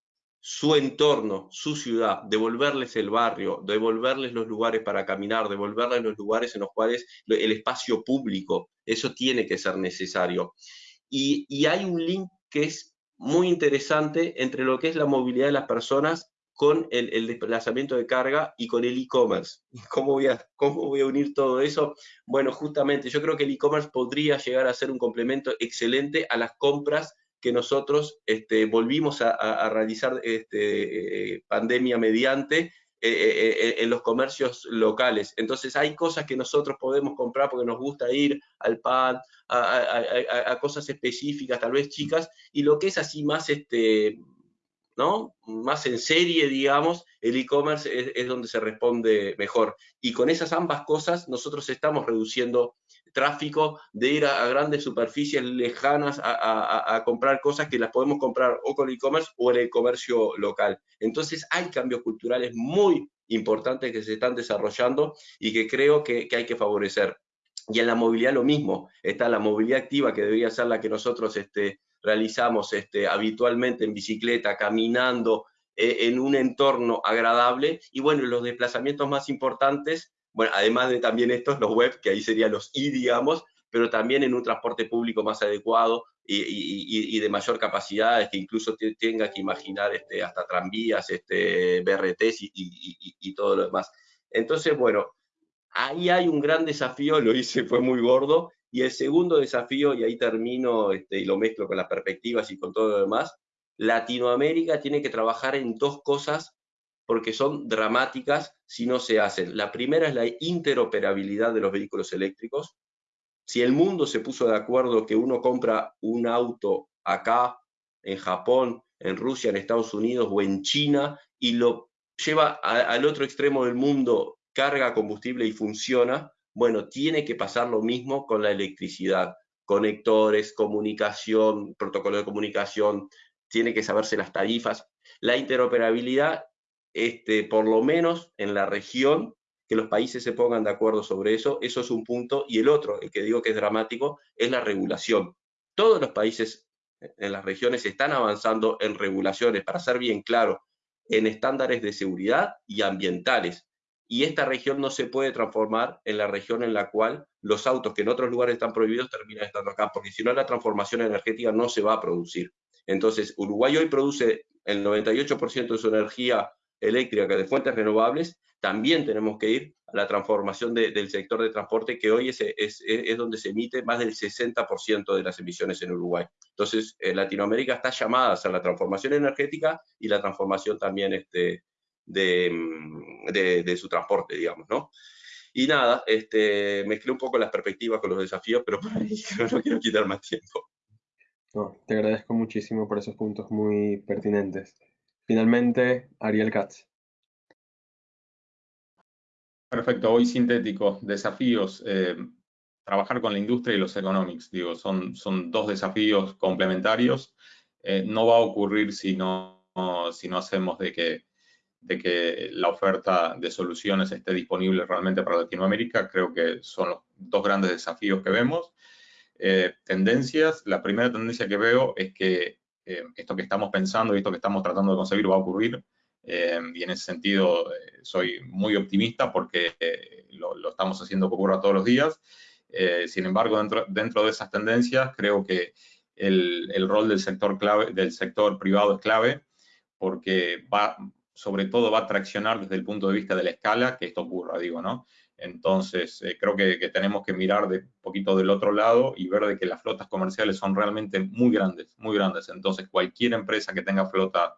su entorno, su ciudad, devolverles el barrio, devolverles los lugares para caminar, devolverles los lugares en los cuales el espacio público, eso tiene que ser necesario. Y, hay un link que es muy interesante entre lo que es la movilidad de las personas con el, desplazamiento de carga y con el e-commerce. ¿Cómo, ¿Cómo voy a unir todo eso? Bueno, justamente yo creo que el e-commerce podría llegar a ser un complemento excelente a las compras que nosotros este, volvimos a, realizar este, eh, pandemia mediante eh, eh, en los comercios locales. Entonces hay cosas que nosotros podemos comprar porque nos gusta ir al pan, a, cosas específicas, tal vez chicas, y lo que es así más, este, ¿no? más en serie, digamos, el e-commerce es, donde se responde mejor. Y con esas ambas cosas nosotros estamos reduciendo tráfico de ir a, grandes superficies lejanas a, comprar cosas que las podemos comprar o con e-commerce o en el comercio local. Entonces hay cambios culturales muy importantes que se están desarrollando y que creo que, hay que favorecer. Y en la movilidad lo mismo, está la movilidad activa que debería ser la que nosotros este, realizamos este, habitualmente en bicicleta, caminando, eh, en un entorno agradable. Y bueno, los desplazamientos más importantes bueno, además de también estos, los web, que ahí serían los I, digamos, pero también en un transporte público más adecuado y, de mayor capacidad, que incluso tenga que imaginar este, hasta tranvías, este, BRTs y, todo lo demás. Entonces, bueno, ahí hay un gran desafío, lo hice, fue muy gordo, y el segundo desafío, y ahí termino este, y lo mezclo con las perspectivas y con todo lo demás, Latinoamérica tiene que trabajar en dos cosas porque son dramáticas si no se hacen. La primera es la interoperabilidad de los vehículos eléctricos. Si el mundo se puso de acuerdo que uno compra un auto acá, en Japón, en Rusia, en Estados Unidos o en China y lo lleva al otro extremo del mundo, carga combustible y funciona, bueno, tiene que pasar lo mismo con la electricidad. Conectores, comunicación, protocolo de comunicación, tiene que saberse las tarifas. La interoperabilidad este, por lo menos en la región, que los países se pongan de acuerdo sobre eso, eso es un punto. Y el otro, el que digo que es dramático, es la regulación. Todos los países en las regiones están avanzando en regulaciones, para ser bien claro, en estándares de seguridad y ambientales. Y esta región no se puede transformar en la región en la cual los autos que en otros lugares están prohibidos terminan estando acá, porque si no la transformación energética no se va a producir. Entonces, Uruguay hoy produce el 98% de su energía eléctrica de fuentes renovables, también tenemos que ir a la transformación del sector de transporte, que hoy es, donde se emite más del 60% de las emisiones en Uruguay. Entonces, Latinoamérica está llamada a la transformación energética y la transformación también este, de, de, su transporte, digamos, ¿no? Y nada, este, mezclé un poco las perspectivas con los desafíos, pero por ahí no quiero quitar más tiempo. No, te agradezco muchísimo por esos puntos muy pertinentes. Finalmente, Ariel Katz. Perfecto, hoy sintético, desafíos, eh, trabajar con la industria y los economics, digo, son, son dos desafíos complementarios. Eh, no va a ocurrir si no, si no hacemos de que, de que la oferta de soluciones esté disponible realmente para Latinoamérica. Creo que son los dos grandes desafíos que vemos. Eh, tendencias, la primera tendencia que veo es que eh, esto que estamos pensando y esto que estamos tratando de conseguir va a ocurrir. Eh, y en ese sentido eh, soy muy optimista porque lo, estamos haciendo que ocurra todos los días. sin embargo, dentro, dentro, de esas tendencias, creo que el, el, rol del sector, clave, del sector privado es clave porque va, sobre todo va a traccionar desde el punto de vista de la escala que esto ocurra, digo, ¿no? Entonces, eh, creo que, tenemos que mirar de poquito del otro lado y ver de que las flotas comerciales son realmente muy grandes, muy grandes. Entonces, cualquier empresa que tenga flota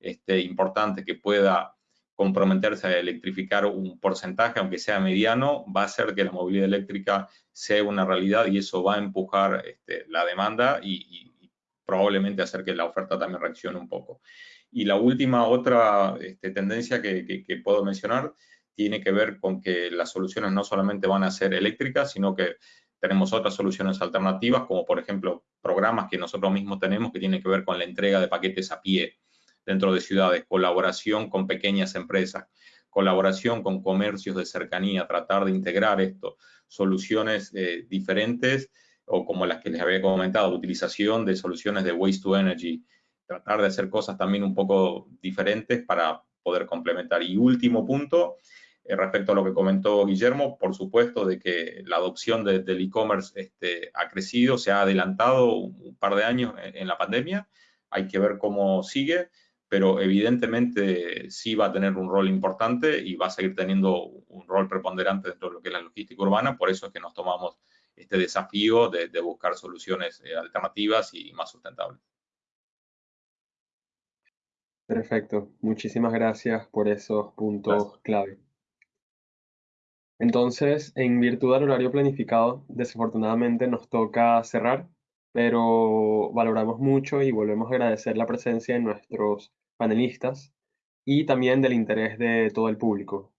este, importante que pueda comprometerse a electrificar un porcentaje, aunque sea mediano, va a hacer que la movilidad eléctrica sea una realidad y eso va a empujar este, la demanda y, y probablemente hacer que la oferta también reaccione un poco. Y la última, otra este, tendencia que, puedo mencionar tiene que ver con que las soluciones no solamente van a ser eléctricas, sino que tenemos otras soluciones alternativas, como por ejemplo programas que nosotros mismos tenemos que tienen que ver con la entrega de paquetes a pie dentro de ciudades, colaboración con pequeñas empresas, colaboración con comercios de cercanía, tratar de integrar esto, soluciones eh, diferentes o como las que les había comentado, utilización de soluciones de waste to energy, tratar de hacer cosas también un poco diferentes para poder complementar. Y último punto, eh, respecto a lo que comentó Guillermo, por supuesto de que la adopción del e-commerce este, ha crecido, se ha adelantado un, par de años en, la pandemia, hay que ver cómo sigue, pero evidentemente sí va a tener un rol importante y va a seguir teniendo un rol preponderante dentro de lo que es la logística urbana, por eso es que nos tomamos este desafío de, buscar soluciones eh, alternativas y más sustentables. Perfecto, muchísimas gracias por esos puntos clave. Entonces, en virtud del horario planificado, desafortunadamente nos toca cerrar, pero valoramos mucho y volvemos a agradecer la presencia de nuestros panelistas y también del interés de todo el público.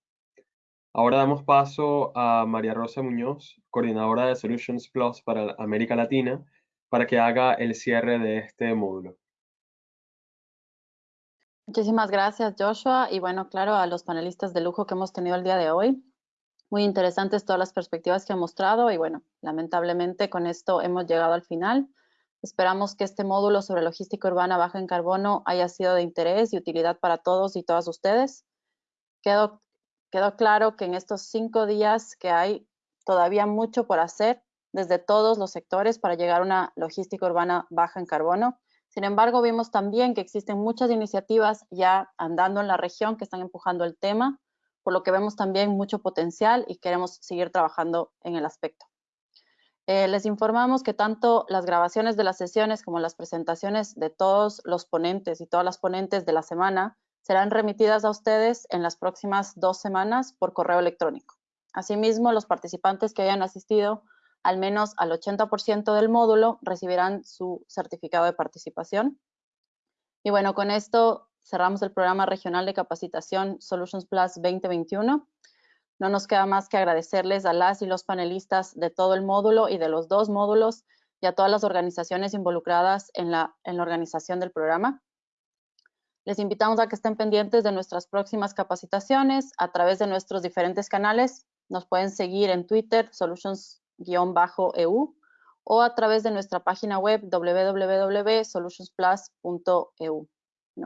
Ahora damos paso a María Rosa Muñoz, coordinadora de Solutions Plus para América Latina, para que haga el cierre de este módulo. Muchísimas gracias, Joshua. Y bueno, claro, a los panelistas de lujo que hemos tenido el día de hoy. Muy interesantes todas las perspectivas que han mostrado y bueno, lamentablemente con esto hemos llegado al final. Esperamos que este módulo sobre logística urbana baja en carbono haya sido de interés y utilidad para todos y todas ustedes. Quedó, quedó claro que en estos cinco días que hay todavía mucho por hacer desde todos los sectores para llegar a una logística urbana baja en carbono sin embargo, vimos también que existen muchas iniciativas ya andando en la región que están empujando el tema, por lo que vemos también mucho potencial y queremos seguir trabajando en el aspecto. Eh, les informamos que tanto las grabaciones de las sesiones como las presentaciones de todos los ponentes y todas las ponentes de la semana serán remitidas a ustedes en las próximas dos semanas por correo electrónico. Asimismo, los participantes que hayan asistido al menos al 80% del módulo recibirán su certificado de participación. Y bueno, con esto cerramos el programa regional de capacitación Solutions Plus 2021. No nos queda más que agradecerles a las y los panelistas de todo el módulo y de los dos módulos y a todas las organizaciones involucradas en la, organización del programa. Les invitamos a que estén pendientes de nuestras próximas capacitaciones a través de nuestros diferentes canales. Nos pueden seguir en Twitter, Solutions eu o a través de nuestra página web www.solutionsplus.eu.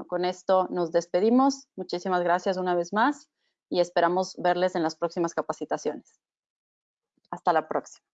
con esto nos despedimos. Muchísimas gracias una vez más y esperamos verles en las próximas capacitaciones. Hasta la próxima.